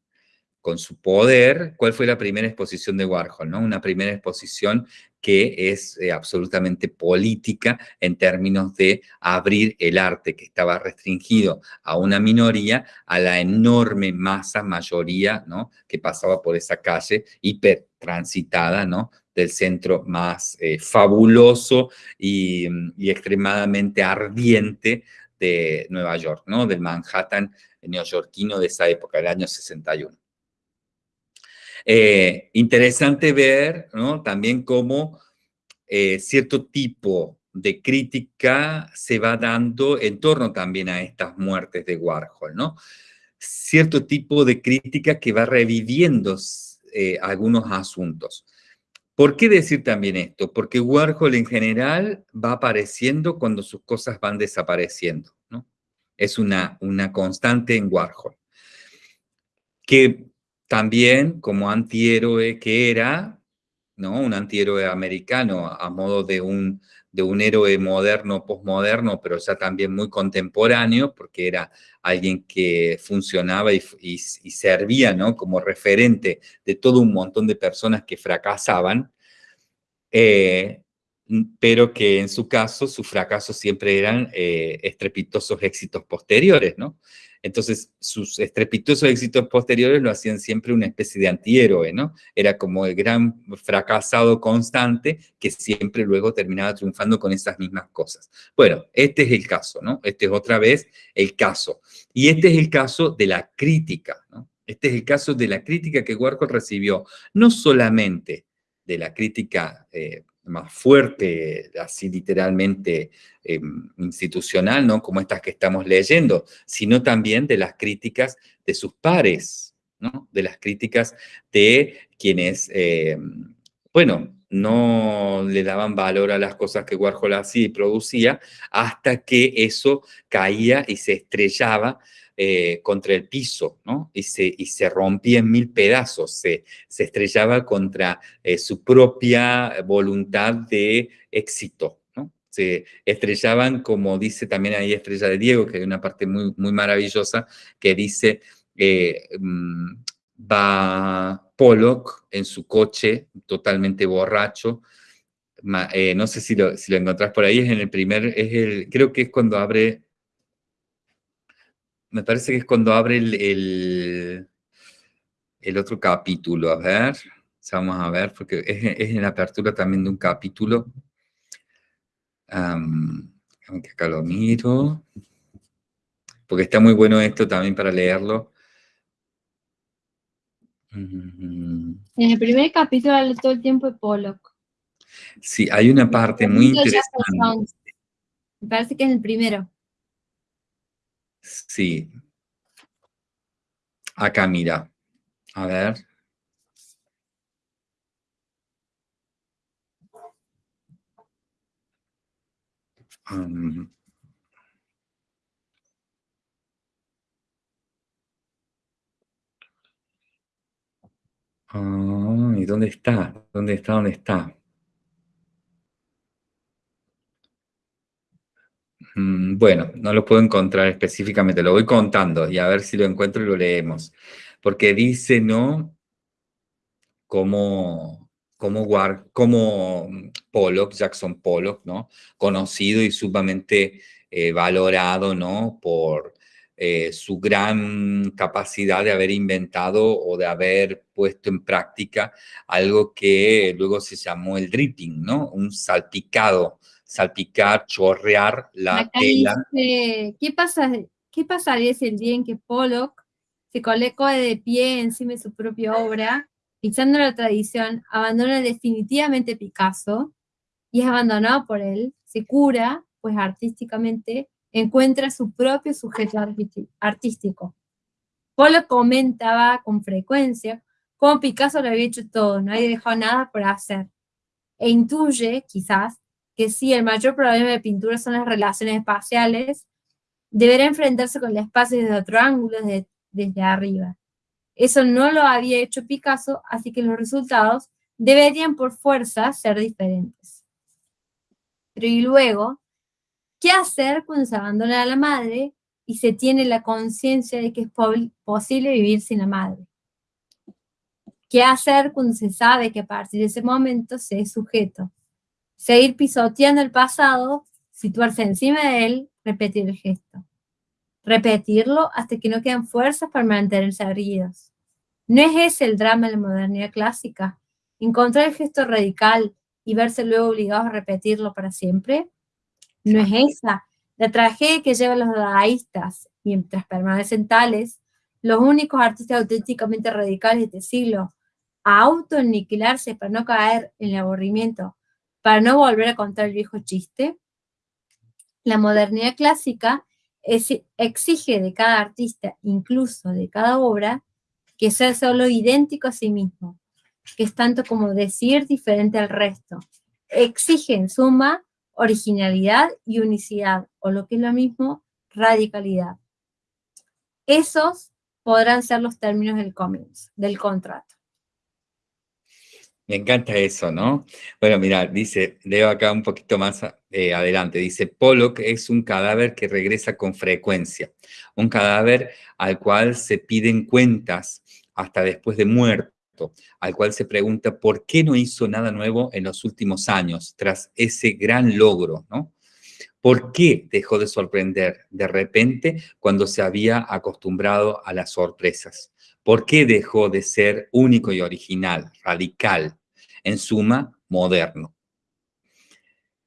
con su poder, cuál fue la primera exposición de Warhol, ¿no? Una primera exposición que es eh, absolutamente política en términos de abrir el arte que estaba restringido a una minoría, a la enorme masa, mayoría, ¿no? Que pasaba por esa calle hipertransitada, ¿no? Del centro más eh, fabuloso y, y extremadamente ardiente Nueva York, ¿no? Del Manhattan neoyorquino de esa época, del año 61. Eh, interesante ver ¿no? también cómo eh, cierto tipo de crítica se va dando en torno también a estas muertes de Warhol, ¿no? Cierto tipo de crítica que va reviviendo eh, algunos asuntos. ¿Por qué decir también esto? Porque Warhol en general va apareciendo cuando sus cosas van desapareciendo, ¿no? Es una, una constante en Warhol. Que también como antihéroe que era, ¿no? Un antihéroe americano a modo de un, de un héroe moderno, posmoderno, pero ya también muy contemporáneo, porque era alguien que funcionaba y, servía, ¿no? Como referente de todo un montón de personas que fracasaban, eh, pero que en su caso, sus fracasos siempre eran eh, estrepitosos éxitos posteriores, ¿no? Entonces, sus estrepitosos éxitos posteriores lo hacían siempre una especie de antihéroe, ¿no? Era como el gran fracasado constante que siempre luego terminaba triunfando con esas mismas cosas. Bueno, este es el caso, ¿no? Este es otra vez el caso. Y este es el caso de la crítica, ¿no? Este es el caso de la crítica que Warhol recibió, no solamente de la crítica eh, más fuerte, así literalmente em, institucional, ¿no? Como estas que estamos leyendo, sino también de las críticas de sus pares, ¿no? De las críticas de quienes, em, bueno, no le daban valor a las cosas que Warhol hacía y producía, hasta que eso caía y se estrellaba eh, contra el piso, ¿no? Y se, y se rompía en mil pedazos, se, se estrellaba contra eh, su propia voluntad de éxito, ¿no? Se estrellaban, como dice también ahí Estrella de Diego, que hay una parte muy, muy maravillosa, que dice, eh, mm, va Pollock en su coche, totalmente borracho, no sé si lo, si lo encontrás por ahí, es en el primer, es el, creo que es cuando abre me parece que es cuando abre el, el, otro capítulo. A ver, vamos a ver, porque es, en la apertura también de un capítulo. aunque acá lo miro. Porque está muy bueno esto también para leerlo. En el primer capítulo habla todo el tiempo de Pollock. Sí, hay una parte muy interesante. Me parece que es el primero. Sí. Acá, mira. A ver. Ah, ¿Y dónde está? ¿Dónde está? ¿Dónde está? Bueno, no lo puedo encontrar específicamente, lo voy contando y a ver si lo encuentro y lo leemos. Porque dice, ¿no? Como, como, como Pollock, Jackson Pollock, ¿no? Conocido y sumamente eh, valorado, ¿no? Por eh, su gran capacidad de haber inventado o de haber puesto en práctica algo que luego se llamó el dripping, ¿no? Un salpicado salpicar, chorrear la tela. ¿qué, pasa, ¿Qué pasaría si el día en que Pollock se colocó de pie encima de su propia obra, pisando la tradición, abandona definitivamente Picasso y es abandonado por él, se cura, pues artísticamente encuentra su propio sujeto artístico. Pollock comentaba con frecuencia cómo Picasso lo había hecho todo, no había dejado nada por hacer, e intuye, quizás, que si el mayor problema de pintura son las relaciones espaciales, deberá enfrentarse con el espacio desde otro ángulo, desde, arriba. Eso no lo había hecho Picasso, así que los resultados deberían por fuerza ser diferentes. Pero y luego, ¿qué hacer cuando se abandona a la madre y se tiene la conciencia de que es posible vivir sin la madre? ¿Qué hacer cuando se sabe que a partir de ese momento se es sujeto seguir pisoteando el pasado, situarse encima de él, repetir el gesto. Repetirlo hasta que no quedan fuerzas para mantenerse erguidos. ¿No es ese el drama de la modernidad clásica? ¿Encontrar el gesto radical y verse luego obligados a repetirlo para siempre? ¿No es esa la tragedia que llevan los dadaístas, mientras permanecen tales, los únicos artistas auténticamente radicales de este siglo, a autoaniquilarse para no caer en el aburrimiento para no volver a contar el viejo chiste, la modernidad clásica exige de cada artista, incluso de cada obra, que sea solo idéntico a sí mismo, que es tanto como decir diferente al resto. Exige en suma originalidad y unicidad, o lo que es lo mismo, radicalidad. Esos podrán ser los términos del comienzo, del contrato. Me encanta eso, ¿no? Bueno, mira, dice, leo acá un poquito más eh, adelante, dice, Pollock es un cadáver que regresa con frecuencia, un cadáver al cual se piden cuentas hasta después de muerto, al cual se pregunta por qué no hizo nada nuevo en los últimos años, tras ese gran logro, ¿no? ¿Por qué dejó de sorprender de repente cuando se había acostumbrado a las sorpresas? ¿Por qué dejó de ser único y original, radical, en suma, moderno?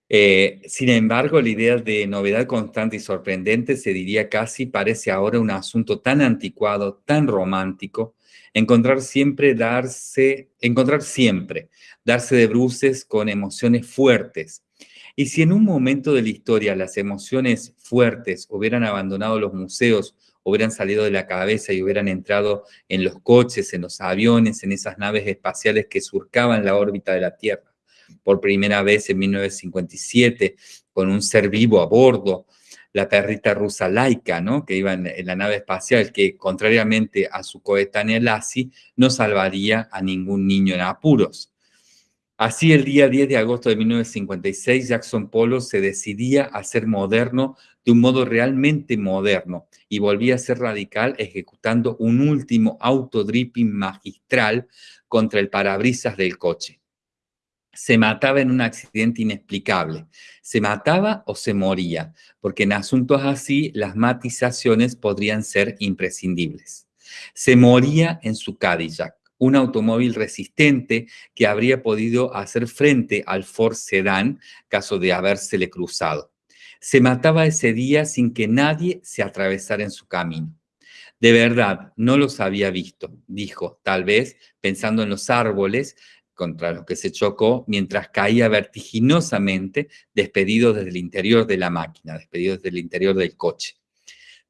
Eh, sin embargo, la idea de novedad constante y sorprendente se diría casi parece ahora un asunto tan anticuado, tan romántico, encontrar siempre darse, encontrar siempre, darse de bruces con emociones fuertes. Y si en un momento de la historia las emociones fuertes hubieran abandonado los museos hubieran salido de la cabeza y hubieran entrado en los coches, en los aviones, en esas naves espaciales que surcaban la órbita de la Tierra. Por primera vez en 1957, con un ser vivo a bordo, la perrita rusa Laika, ¿no? que iba en, la nave espacial, que contrariamente a su coetánea Lassie, no salvaría a ningún niño en apuros. Así, el día 10 de agosto de 1956, Jackson Polo se decidía a ser moderno de un modo realmente moderno y volvía a ser radical ejecutando un último autodripping magistral contra el parabrisas del coche. Se mataba en un accidente inexplicable. Se mataba o se moría, porque en asuntos así las matizaciones podrían ser imprescindibles. Se moría en su Cadillac un automóvil resistente que habría podido hacer frente al Ford Sedan caso de habérsele cruzado. Se mataba ese día sin que nadie se atravesara en su camino. De verdad, no los había visto, dijo, tal vez pensando en los árboles contra los que se chocó mientras caía vertiginosamente, despedido desde el interior de la máquina, despedido desde el interior del coche.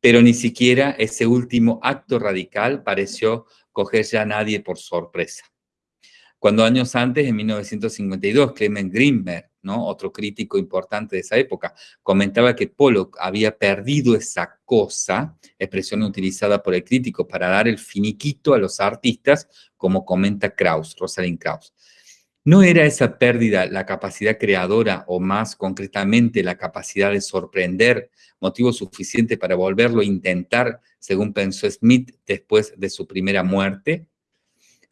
Pero ni siquiera ese último acto radical pareció coger ya a nadie por sorpresa. Cuando años antes, en 1952, Clement Greenberg, otro crítico importante de esa época, comentaba que Pollock había perdido esa cosa, expresión utilizada por el crítico para dar el finiquito a los artistas, como comenta Krauss, Rosalind Krauss. ¿No era esa pérdida la capacidad creadora o más concretamente la capacidad de sorprender motivo suficiente para volverlo a intentar, según pensó Smith después de su primera muerte?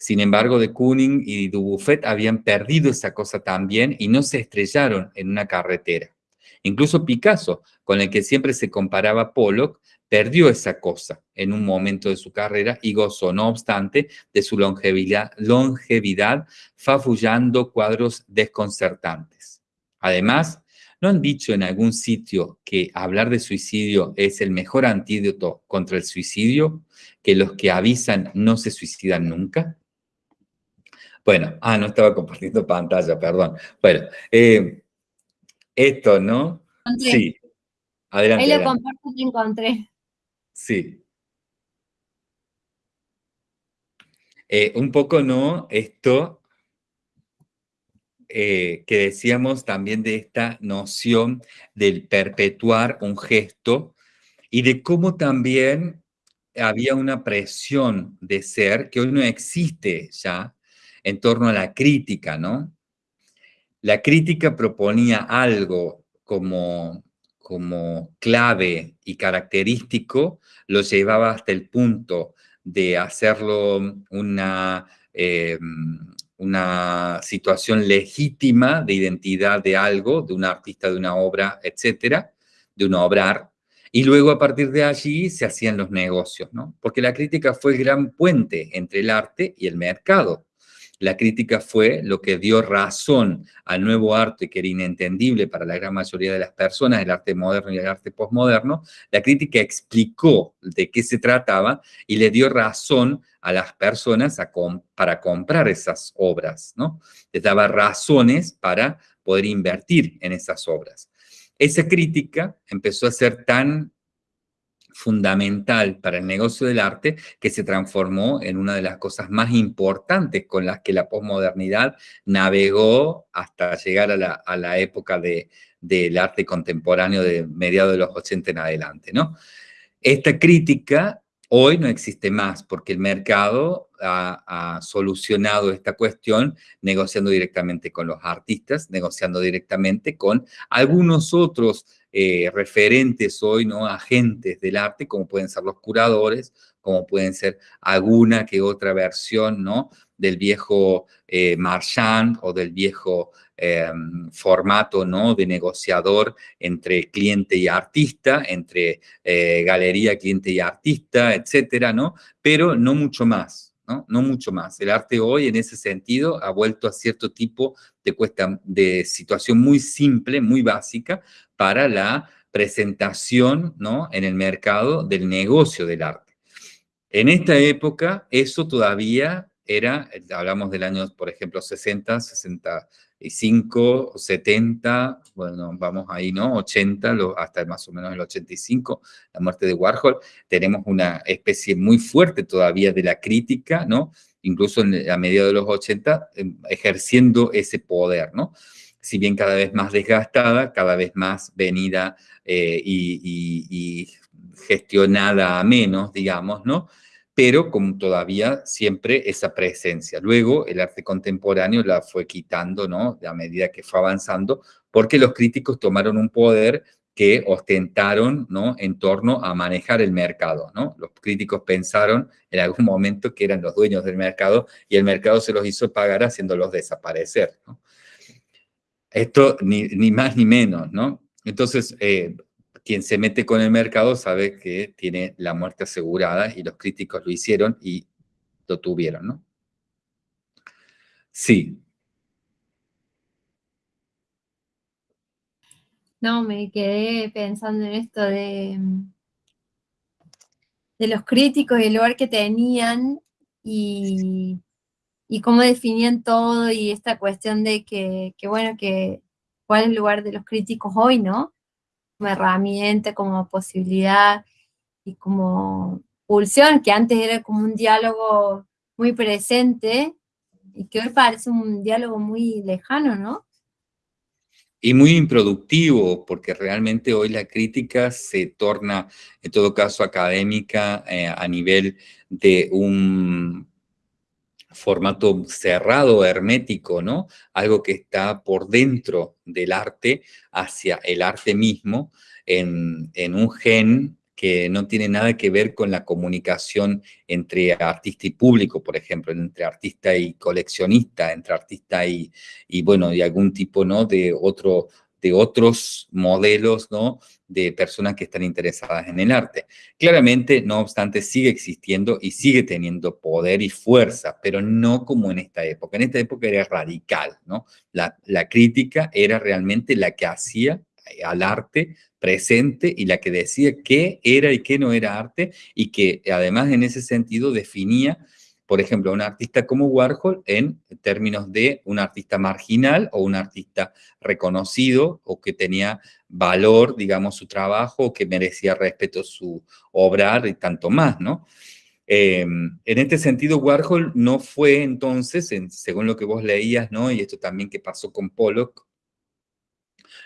Sin embargo, de Kooning y Dubuffet habían perdido esa cosa también y no se estrellaron en una carretera. Incluso Picasso, con el que siempre se comparaba Pollock, perdió esa cosa en un momento de su carrera y gozó, no obstante, de su longevidad, longevidad fafullando cuadros desconcertantes. Además, ¿no han dicho en algún sitio que hablar de suicidio es el mejor antídoto contra el suicidio? ¿Que los que avisan no se suicidan nunca? Bueno, ah, no estaba compartiendo pantalla, perdón. Bueno, eh, esto, ¿no? Sí. Adelante. Ahí lo comparto y encontré. Sí. Eh, un poco, ¿no? Esto eh, que decíamos también de esta noción del perpetuar un gesto y de cómo también había una presión de ser que hoy no existe ya en torno a la crítica, ¿no? La crítica proponía algo como, como clave y característico, lo llevaba hasta el punto de hacerlo una, eh, una situación legítima de identidad de algo, de un artista, de una obra, etcétera, de un obrar, y luego a partir de allí se hacían los negocios, ¿no? Porque la crítica fue el gran puente entre el arte y el mercado. La crítica fue lo que dio razón al nuevo arte que era inentendible para la gran mayoría de las personas, el arte moderno y el arte postmoderno. La crítica explicó de qué se trataba y le dio razón a las personas para comprar esas obras, ¿no? Les daba razones para poder invertir en esas obras. Esa crítica empezó a ser tan fundamental para el negocio del arte que se transformó en una de las cosas más importantes con las que la posmodernidad navegó hasta llegar a la, época del arte contemporáneo de mediados de los 80 en adelante, ¿no? Esta crítica hoy no existe más porque el mercado ha, solucionado esta cuestión negociando directamente con los artistas, negociando directamente con algunos otros eh, referentes hoy, ¿no? Agentes del arte, como pueden ser los curadores, como pueden ser alguna que otra versión, ¿no? Del viejo eh, marchand o del viejo em, formato, ¿no? De negociador entre cliente y artista, entre eh, galería, cliente y artista, etcétera, ¿no? Pero no mucho más. ¿No? no mucho más. El arte hoy, en ese sentido, ha vuelto a cierto tipo de, cuesta, de situación muy simple, muy básica, para la presentación ¿no? en el mercado del negocio del arte. En esta época, eso todavía era, hablamos del año, por ejemplo, 60, 65, 70, bueno, vamos ahí, ¿no? 80, hasta más o menos el 85, la muerte de Warhol, tenemos una especie muy fuerte todavía de la crítica, ¿no? Incluso a mediados de los 80, em, ejerciendo ese poder, ¿no? Si bien cada vez más desgastada, cada vez más venida eh, y gestionada a menos, digamos, ¿no? Pero con todavía siempre esa presencia. Luego el arte contemporáneo la fue quitando, ¿no? A medida que fue avanzando, porque los críticos tomaron un poder que ostentaron, ¿no? En torno a manejar el mercado, ¿no? Los críticos pensaron en algún momento que eran los dueños del mercado y el mercado se los hizo pagar haciéndolos desaparecer. Esto ni, ni más ni menos, ¿no? Entonces, eh, quien se mete con el mercado sabe que tiene la muerte asegurada y los críticos lo hicieron y lo tuvieron, ¿no? Sí. No, me quedé pensando en esto de, de los críticos y el lugar que tenían y, y cómo definían todo y esta cuestión de que, que, bueno, que cuál es el lugar de los críticos hoy, ¿no? Como herramienta, como posibilidad y como pulsión, que antes era como un diálogo muy presente y que hoy parece un diálogo muy lejano, ¿no? y muy improductivo, porque realmente hoy la crítica se torna, en todo caso, académica eh, a nivel de un formato cerrado, hermético, ¿no? Algo que está por dentro del arte hacia el arte mismo, en, en un gen que no tiene nada que ver con la comunicación entre artista y público, por ejemplo, entre artista y coleccionista, entre artista y, y bueno, y algún tipo, ¿no? De otro, de otros modelos, ¿no? De personas que están interesadas en el arte. Claramente, no obstante, sigue existiendo y sigue teniendo poder y fuerza, pero no como en esta época. En esta época era radical, ¿no? La, la crítica era realmente la que hacía al arte presente y la que decía qué era y qué no era arte y que además en ese sentido definía, por ejemplo, un artista como Warhol en términos de un artista marginal o un artista reconocido o que tenía valor, digamos, su trabajo o que merecía respeto su obra y tanto más, ¿no? Em, en este sentido, Warhol no fue entonces, según lo que vos leías, ¿no? Y esto también que pasó con Pollock,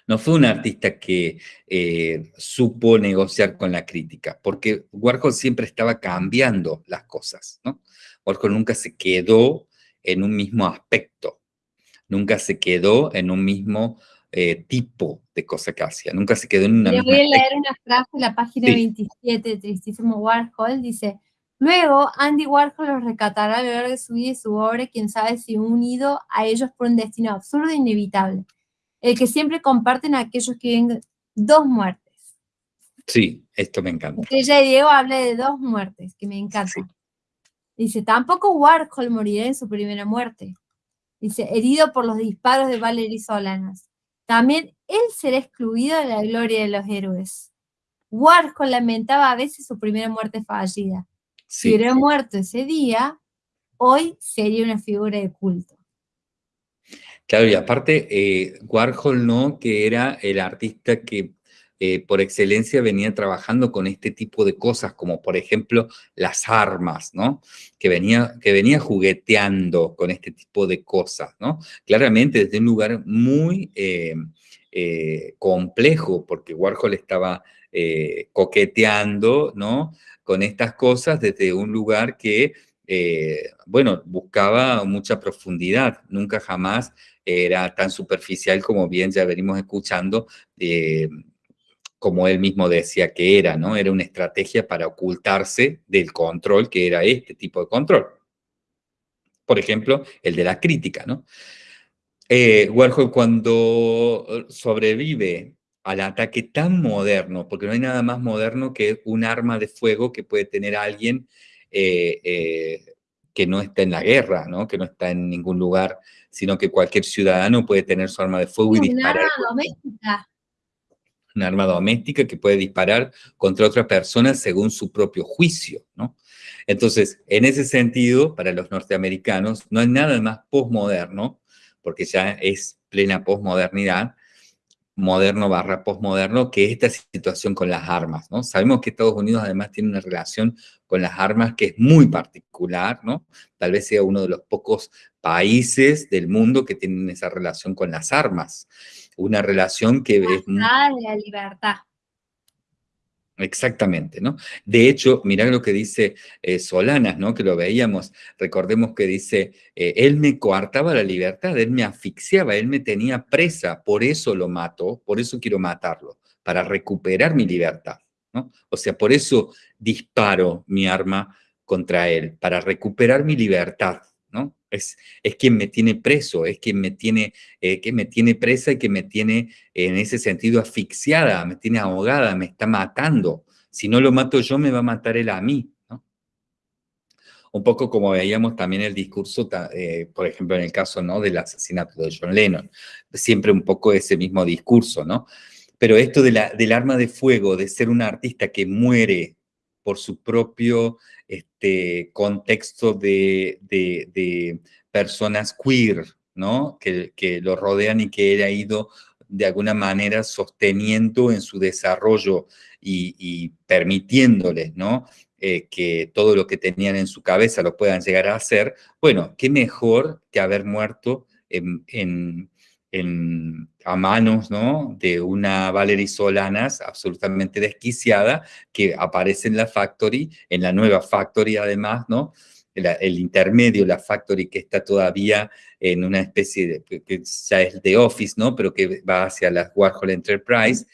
no fue un artista que eh, supo negociar con la crítica, porque Warhol siempre estaba cambiando las cosas, ¿no? Warhol nunca se quedó en un mismo aspecto, nunca se quedó en un mismo eh, tipo de cosa que hacía, nunca se quedó en una Le voy a leer una frase en la página 27 de Tristísimo Warhol, dice... Luego, Andy Warhol los recatará a lo largo de su vida y su obra, quién sabe si unido a ellos por un destino absurdo e inevitable el que siempre comparten aquellos que viven dos muertes. Sí, esto me encanta. Ella Diego habla de dos muertes, que me encanta. Dice, tampoco Warhol morirá en su primera muerte. Dice, herido por los disparos de Valery Solanas. También él será excluido de la gloria de los héroes. Warhol lamentaba a veces su primera muerte fallida. Si hubiera muerto ese día, hoy sería una figura de culto. Claro, y aparte, eh, Warhol, ¿no? Que era el artista que eh, por excelencia venía trabajando con este tipo de cosas, como por ejemplo las armas, ¿no? Que venía, que venía jugueteando con este tipo de cosas, ¿no? Claramente desde un lugar muy eh, complejo, porque Warhol estaba coqueteando, ¿no? Con estas cosas desde un lugar que bueno, buscaba mucha profundidad, nunca jamás era tan superficial como bien ya venimos escuchando, eh, como él mismo decía que era, ¿no? Era una estrategia para ocultarse del control que era este tipo de control. Por ejemplo, el de la crítica, ¿no? Eh, Warhol cuando sobrevive al ataque tan moderno, porque no hay nada más moderno que un arma de fuego que puede tener alguien eh, que no está en la guerra, ¿no? que no está en ningún lugar, sino que cualquier ciudadano puede tener su arma de fuego y disparar. Una arma doméstica. Que puede disparar contra otra persona según su propio juicio, ¿no? Entonces, en ese sentido, para los norteamericanos, no hay nada más posmoderno, porque ya es plena posmodernidad, moderno barra postmoderno que esta situación con las armas, ¿no? Sabemos que Estados Unidos además tiene una relación con las armas que es muy particular, ¿no? Tal vez sea uno de los pocos países del mundo que tienen esa relación con las armas. Una relación que es... la libertad. Exactamente, ¿no? De hecho, mirá lo que dice eh, Solanas, ¿no? Que lo veíamos, recordemos que dice, eh, él me coartaba la libertad, él me asfixiaba, él me tenía presa, por eso lo mato, por eso quiero matarlo, para recuperar mi libertad, ¿no? O sea, por eso disparo mi arma contra él, para recuperar mi libertad, ¿no? Es, es quien me tiene preso, es quien me tiene, eh, que me tiene presa y que me tiene en ese sentido asfixiada, me tiene ahogada, me está matando. Si no lo mato yo, me va a matar él a mí. Un poco como veíamos también el discurso, eh, por ejemplo, en el caso ¿no? del asesinato de John Lennon. Siempre un poco ese mismo discurso, ¿no? Pero esto de la, del arma de fuego, de ser un artista que muere por su propio este, contexto de, personas queer, ¿no? Que, lo rodean y que él ha ido de alguna manera sosteniendo en su desarrollo y, permitiéndoles, ¿no? Eh, que todo lo que tenían en su cabeza lo puedan llegar a hacer, bueno, qué mejor que haber muerto en, a manos ¿no? de una Valerie Solanas absolutamente desquiciada que aparece en la Factory, en la nueva Factory además, ¿no? El, intermedio, la Factory que está todavía en una especie de, que ya es de Office, ¿no? Pero que va hacia la Warhol Enterprise.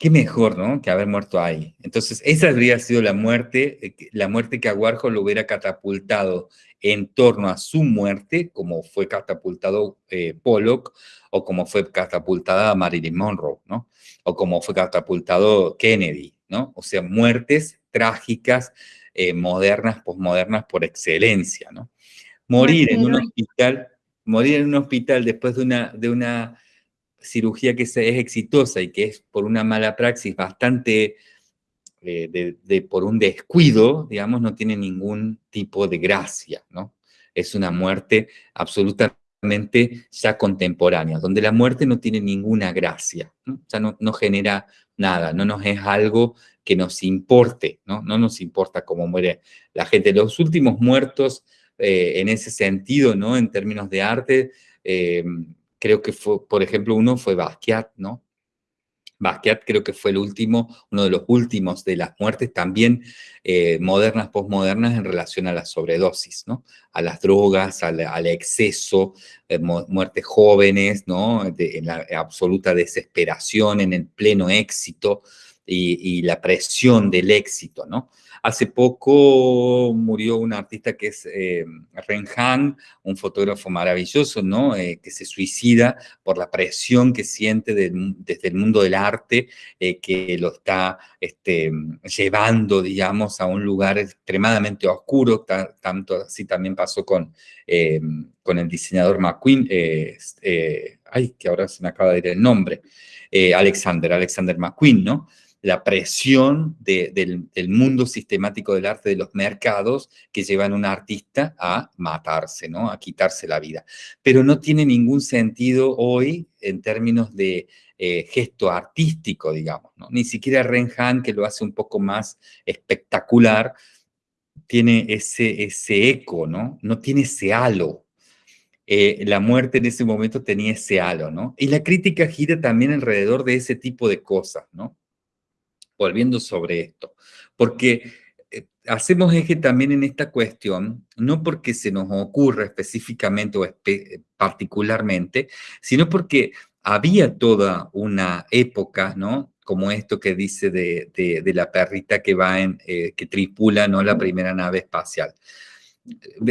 Qué mejor, ¿no? Que haber muerto ahí. Entonces, esa habría sido la muerte, eh, la muerte que a Warhol lo hubiera catapultado en torno a su muerte, como fue catapultado eh, Pollock, o como fue catapultada Marilyn Monroe, ¿no? O como fue catapultado Kennedy, ¿no? O sea, muertes trágicas, eh, modernas, posmodernas por excelencia, ¿no? Morir en un hospital, morir en un hospital después de una, de una cirugía que es exitosa y que es por una mala praxis bastante eh, de, por un descuido, digamos, no tiene ningún tipo de gracia, ¿no? Es una muerte absolutamente ya contemporánea, donde la muerte no tiene ninguna gracia, ¿no? ya no, no genera nada, no nos es algo que nos importe, ¿no? No nos importa cómo muere la gente. Los últimos muertos, eh, en ese sentido, ¿no? En términos de arte, eh, creo que fue, por ejemplo, uno fue Basquiat, ¿no? Basquiat creo que fue el último, uno de los últimos de las muertes también eh, modernas, posmodernas en relación a la sobredosis, ¿no? A las drogas, al, exceso, eh, muertes jóvenes, ¿no? en la absoluta desesperación, en el pleno éxito y, la presión del éxito, ¿no? Hace poco murió un artista que es eh, Ren Han, un fotógrafo maravilloso, ¿no? Eh, que se suicida por la presión que siente desde el mundo del arte, eh, que lo está este, llevando, digamos, a un lugar extremadamente oscuro, tanto así también pasó con, con el diseñador McQueen, ay, que ahora se me acaba de ir el nombre, Alexander, Alexander McQueen, ¿no? la presión del, mundo sistemático del arte de los mercados que llevan a un artista a matarse, ¿no? a quitarse la vida. Pero no tiene ningún sentido hoy en términos de eh, gesto artístico, digamos. ¿no? Ni siquiera Renhan, que lo hace un poco más espectacular, tiene ese, ese eco, ¿no? No tiene ese halo. Eh, la muerte en ese momento tenía ese halo, ¿no? Y la crítica gira también alrededor de ese tipo de cosas, ¿no? volviendo sobre esto, porque eh, hacemos eje también en esta cuestión, no porque se nos ocurra específicamente o particularmente, sino porque había toda una época, ¿no? Como esto que dice de, la perrita que va en, eh, que tripula, ¿no? La primera nave espacial.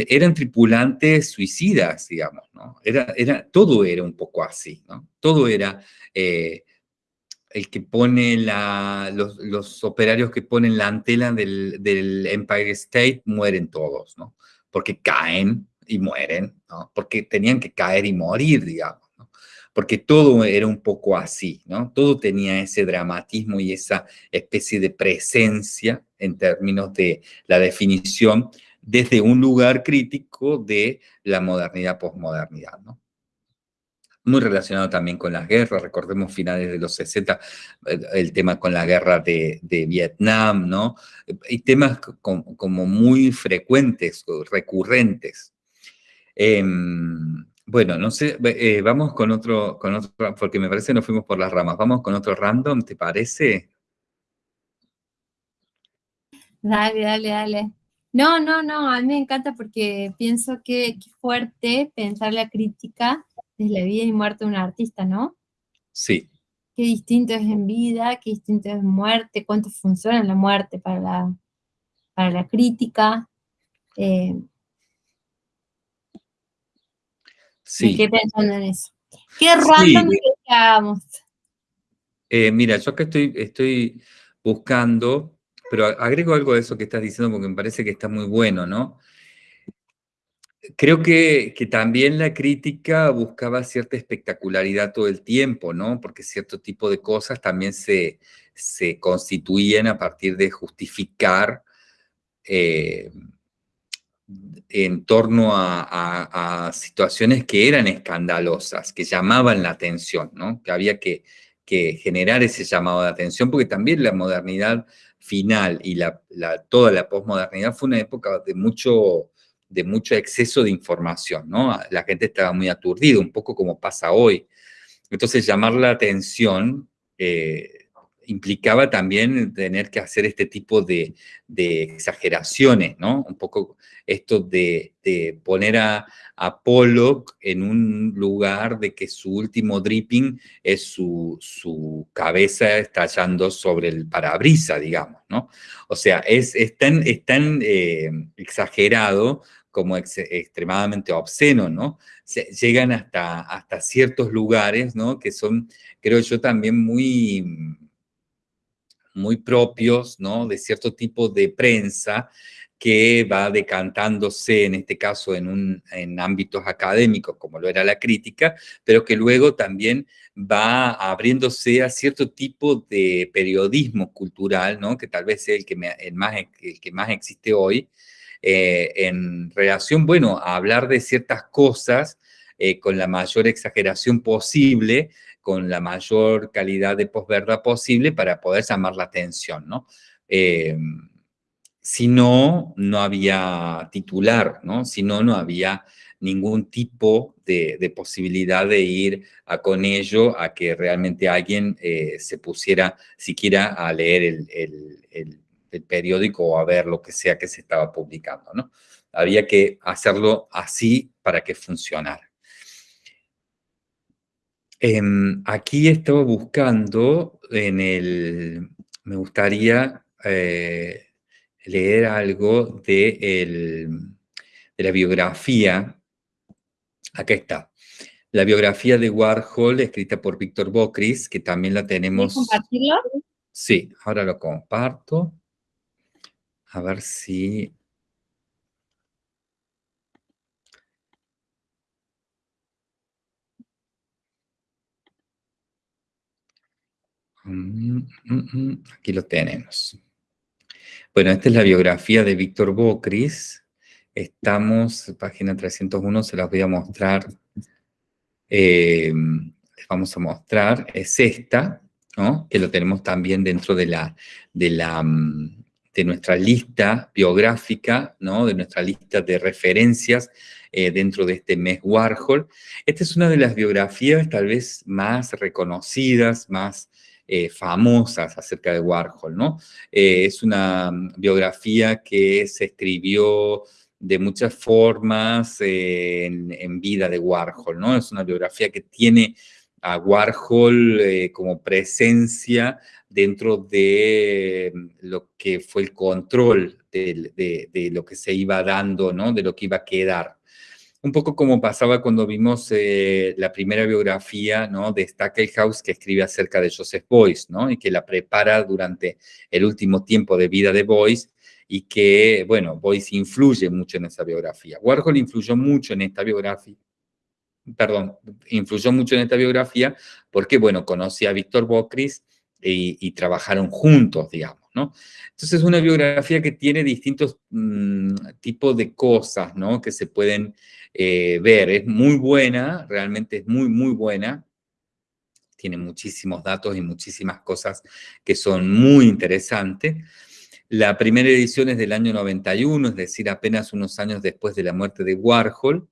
Eran tripulantes suicidas, digamos, ¿no? Era, era, todo era un poco así, ¿no? Todo era eh, el que pone la, los, operarios que ponen la antena del, Empire State mueren todos, ¿no? Porque caen y mueren, ¿no? Porque tenían que caer y morir, digamos, ¿no? Porque todo era un poco así, ¿no? Todo tenía ese dramatismo y esa especie de presencia en términos de la definición desde un lugar crítico de la modernidad, posmodernidad, ¿no? muy relacionado también con las guerras, recordemos finales de los 60, eh, el tema con la guerra de, Vietnam, ¿no? Y temas como, muy frecuentes, recurrentes. Em, bueno, no sé, eh, vamos con otro, con otro, porque me parece que nos fuimos por las ramas. Vamos con otro random, ¿te parece? Dale, dale, dale. No, no, no, a mí me encanta porque pienso que es fuerte pensar la crítica es la vida y muerte de un artista, ¿no? Sí. Qué distinto es en vida, qué distinto es en muerte, cuánto funciona la muerte para la, para la crítica. Eh, sí. qué pensando en eso. Qué random que hagamos. Eh, mira, yo acá estoy, estoy buscando, pero agrego algo de eso que estás diciendo porque me parece que está muy bueno, ¿no? Creo que, también la crítica buscaba cierta espectacularidad todo el tiempo, ¿no? Porque cierto tipo de cosas también se, constituían a partir de justificar eh, en torno a, situaciones que eran escandalosas, que llamaban la atención, ¿no? Que había que, generar ese llamado de atención, porque también la modernidad final y la, toda la posmodernidad fue una época de mucho de mucho exceso de información, ¿no? La gente estaba muy aturdida, un poco como pasa hoy. Entonces, llamar la atención eh, implicaba también tener que hacer este tipo de, exageraciones, ¿no? Un poco esto de, poner a, a, Pollock en un lugar de que su último dripping es su, cabeza estallando sobre el parabrisa, digamos, ¿no? O sea, es, tan, eh, exagerado como extremadamente obsceno, ¿no? llegan hasta, hasta ciertos lugares, ¿no? Que son, creo yo, también muy, muy propios, ¿no? De cierto tipo de prensa que va decantándose, en este caso, en, un, en ámbitos académicos, como lo era la crítica, pero que luego también va abriéndose a cierto tipo de periodismo cultural, ¿no? que tal vez es el que, más, el que más existe hoy, eh, en relación, bueno, a hablar de ciertas cosas eh, con la mayor exageración posible, con la mayor calidad de posverdad posible para poder llamar la atención, ¿no? Eh, si no, no había titular, ¿no? Si no, no había ningún tipo de, posibilidad de ir con ello a que realmente alguien se pusiera siquiera a leer el del periódico o a ver lo que sea que se estaba publicando, ¿no? Había que hacerlo así para que funcionara. Em, aquí estaba buscando en el... Me gustaría eh, leer algo de, de la biografía. Acá está. La biografía de Warhol, escrita por Víctor Bocris, que también la tenemos... compartirlo? Sí, ahora lo comparto. A ver si... aquí lo tenemos. Bueno, esta es la biografía de Víctor Bocris. Estamos, página 301, se las voy a mostrar. Eh, les vamos a mostrar, es esta, ¿no? que lo tenemos también dentro de la, de nuestra lista biográfica, ¿no? de nuestra lista de referencias eh, dentro de este mes Warhol. Esta es una de las biografías tal vez más reconocidas, más eh, famosas acerca de Warhol. ¿no? Eh, es una biografía que se escribió de muchas formas en, en, vida de Warhol. ¿no? Es una biografía que tiene a Warhol como presencia dentro de mm, lo que fue el control de, lo que se iba dando, ¿no? De lo que iba a quedar. Un poco como pasaba cuando vimos eh, la primera biografía ¿no? de Stackelhaus que escribe acerca de Joseph Beuys, ¿no? Y que la prepara durante el último tiempo de vida de Beuys y que, bueno, Beuys influye mucho en esa biografía. Warhol influyó mucho en esta biografía, perdón, influyó mucho en esta biografía porque, bueno, conocí a Víctor Bocris, y, trabajaron juntos, digamos, Entonces es una biografía que tiene distintos mm, tipos de cosas. Que se pueden eh, ver. Es muy buena, realmente es muy, muy buena. Tiene muchísimos datos y muchísimas cosas que son muy interesantes. La primera edición es del año 91, es decir, apenas unos años después de la muerte de Warhol.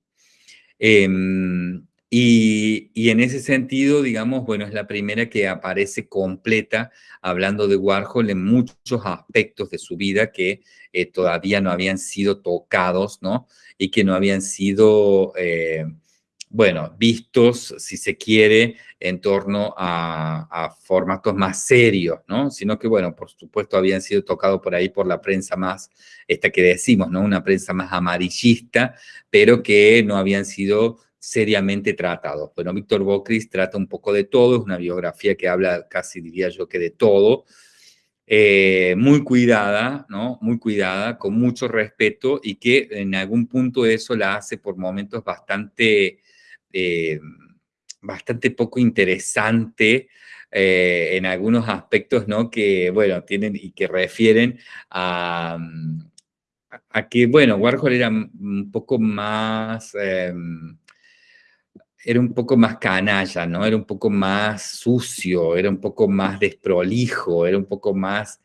Em, y, en ese sentido, digamos, bueno, es la primera que aparece completa hablando de Warhol en muchos aspectos de su vida que eh, todavía no habían sido tocados, ¿no? Y que no habían sido, eh, bueno, vistos, si se quiere, en torno a, a, formatos más serios, ¿no? Sino que, bueno, por supuesto habían sido tocados por ahí por la prensa más, esta que decimos, ¿no? Una prensa más amarillista, pero que no habían sido seriamente tratado. Bueno, Víctor Bocris trata un poco de todo, es una biografía que habla casi diría yo que de todo, eh, muy cuidada, ¿no? Muy cuidada, con mucho respeto y que en algún punto eso la hace por momentos bastante, eh, bastante poco interesante eh, en algunos aspectos, ¿no? Que, bueno, tienen y que refieren a, a que, bueno, Warhol era un poco más em, era un poco más canalla, ¿no? Era un poco más sucio, era un poco más desprolijo, era un poco más,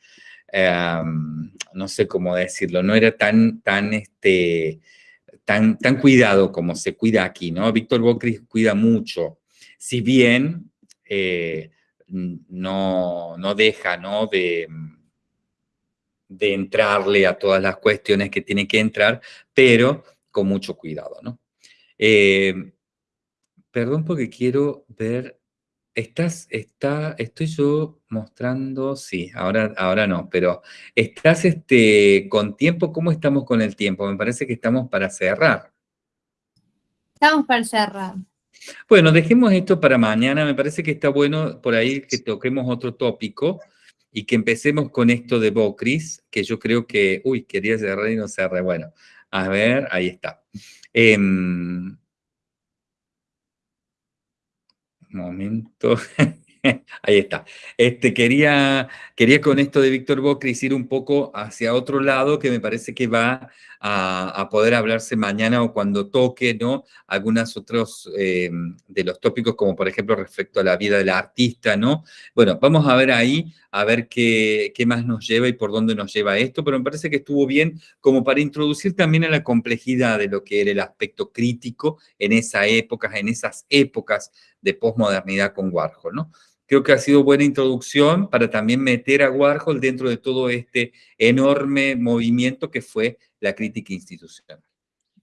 em, no sé cómo decirlo, no era tan, tan, este, tan, tan cuidado como se cuida aquí, ¿no? Víctor Bocris cuida mucho, si bien eh, no, no deja, ¿no? De, de entrarle a todas las cuestiones que tiene que entrar, pero con mucho cuidado, ¿no? Eh, perdón porque quiero ver, estás, está, estoy yo mostrando, sí, ahora, ahora no, pero estás este, con tiempo, ¿cómo estamos con el tiempo? Me parece que estamos para cerrar. Estamos para cerrar. Bueno, dejemos esto para mañana, me parece que está bueno por ahí que toquemos otro tópico, y que empecemos con esto de Bocris, que yo creo que, uy, quería cerrar y no cerré. Bueno, a ver, ahí está. Eh, momento. Ahí está. Este, quería, quería con esto de Víctor Bocris ir un poco hacia otro lado que me parece que va a, poder hablarse mañana o cuando toque, ¿no? Algunos otros eh, de los tópicos, como por ejemplo respecto a la vida del artista, ¿no? Bueno, vamos a ver ahí, a ver qué, qué más nos lleva y por dónde nos lleva esto, pero me parece que estuvo bien como para introducir también a la complejidad de lo que era el aspecto crítico en esa época, en esas épocas de posmodernidad con Warhol, ¿no? Creo que ha sido buena introducción para también meter a Warhol dentro de todo este enorme movimiento que fue la crítica institucional.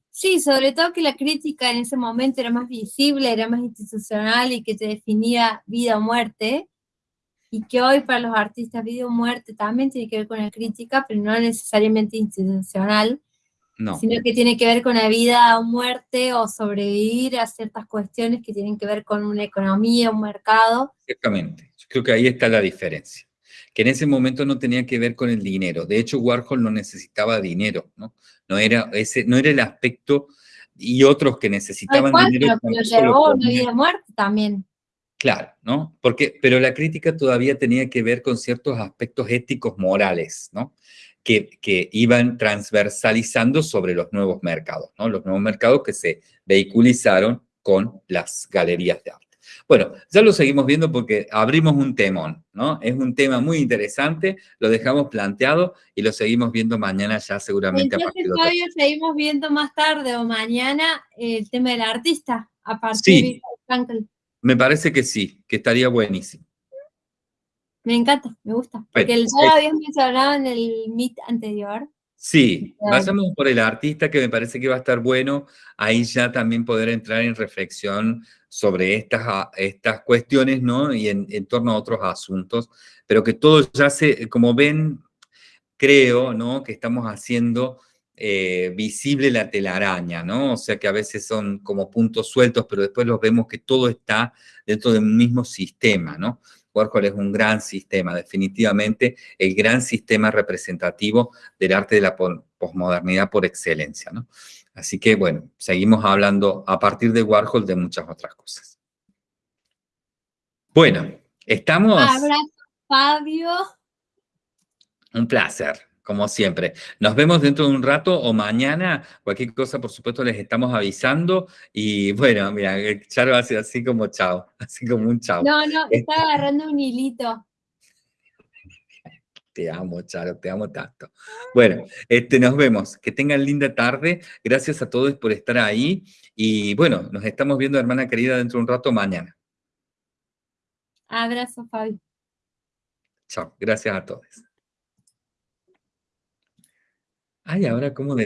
Sí, sobre todo que la crítica en ese momento era más visible, era más institucional y que te definía vida o muerte, y que hoy para los artistas vida o muerte también tiene que ver con la crítica, pero no necesariamente institucional, sino que tiene que ver con la vida o muerte o sobrevivir a ciertas cuestiones que tienen que ver con una economía, un mercado. Exactamente, yo creo que ahí está la diferencia, que en ese momento no tenía que ver con el dinero, de hecho Warhol no necesitaba dinero, ¿no? No era, ese, no era el aspecto, y otros que necesitaban dinero. Pero lo llevó una vida muerte también. Claro, ¿no? Porque, pero la crítica todavía tenía que ver con ciertos aspectos éticos morales, ¿no? Que, iban transversalizando sobre los nuevos mercados, ¿no? Los nuevos mercados que se vehiculizaron con las galerías de arte. Bueno, ya lo seguimos viendo porque abrimos un temón, ¿no? Es un tema muy interesante, lo dejamos planteado y lo seguimos viendo mañana ya seguramente Entonces, a partir de Fabio, seguimos viendo más tarde o mañana el tema del artista a partir de Frankel. Me parece que sí, que estaría buenísimo. Me encanta, me gusta. Porque el, ya lo habías mencionado en el Meet anterior. Sí, pasamos por el artista que me parece que va a estar bueno, ahí ya también poder entrar en reflexión sobre estas, estas cuestiones, ¿no? Y en, en torno a otros asuntos, pero que todo ya se, como ven, creo, ¿no? Que estamos haciendo eh, visible la telaraña, ¿no? O sea que a veces son como puntos sueltos, pero después los vemos que todo está dentro de un mismo sistema, ¿no? Warhol es un gran sistema, definitivamente el gran sistema representativo del arte de la posmodernidad por excelencia, ¿no? Así que, bueno, seguimos hablando a partir de Warhol de muchas otras cosas. Bueno, estamos... Abrazo, Fabio. Un placer como siempre. Nos vemos dentro de un rato o mañana. Cualquier cosa, por supuesto, les estamos avisando. Y bueno, mira, Charo hace así como chao, así como un chao. No, no, está agarrando un hilito. Te amo, Charo, te amo tanto. Bueno, este, nos vemos. Que tengan linda tarde. Gracias a todos por estar ahí. Y bueno, nos estamos viendo, hermana querida, dentro de un rato mañana. Abrazo, Fabi. Chao, gracias a todos. Ay, ahora cómo de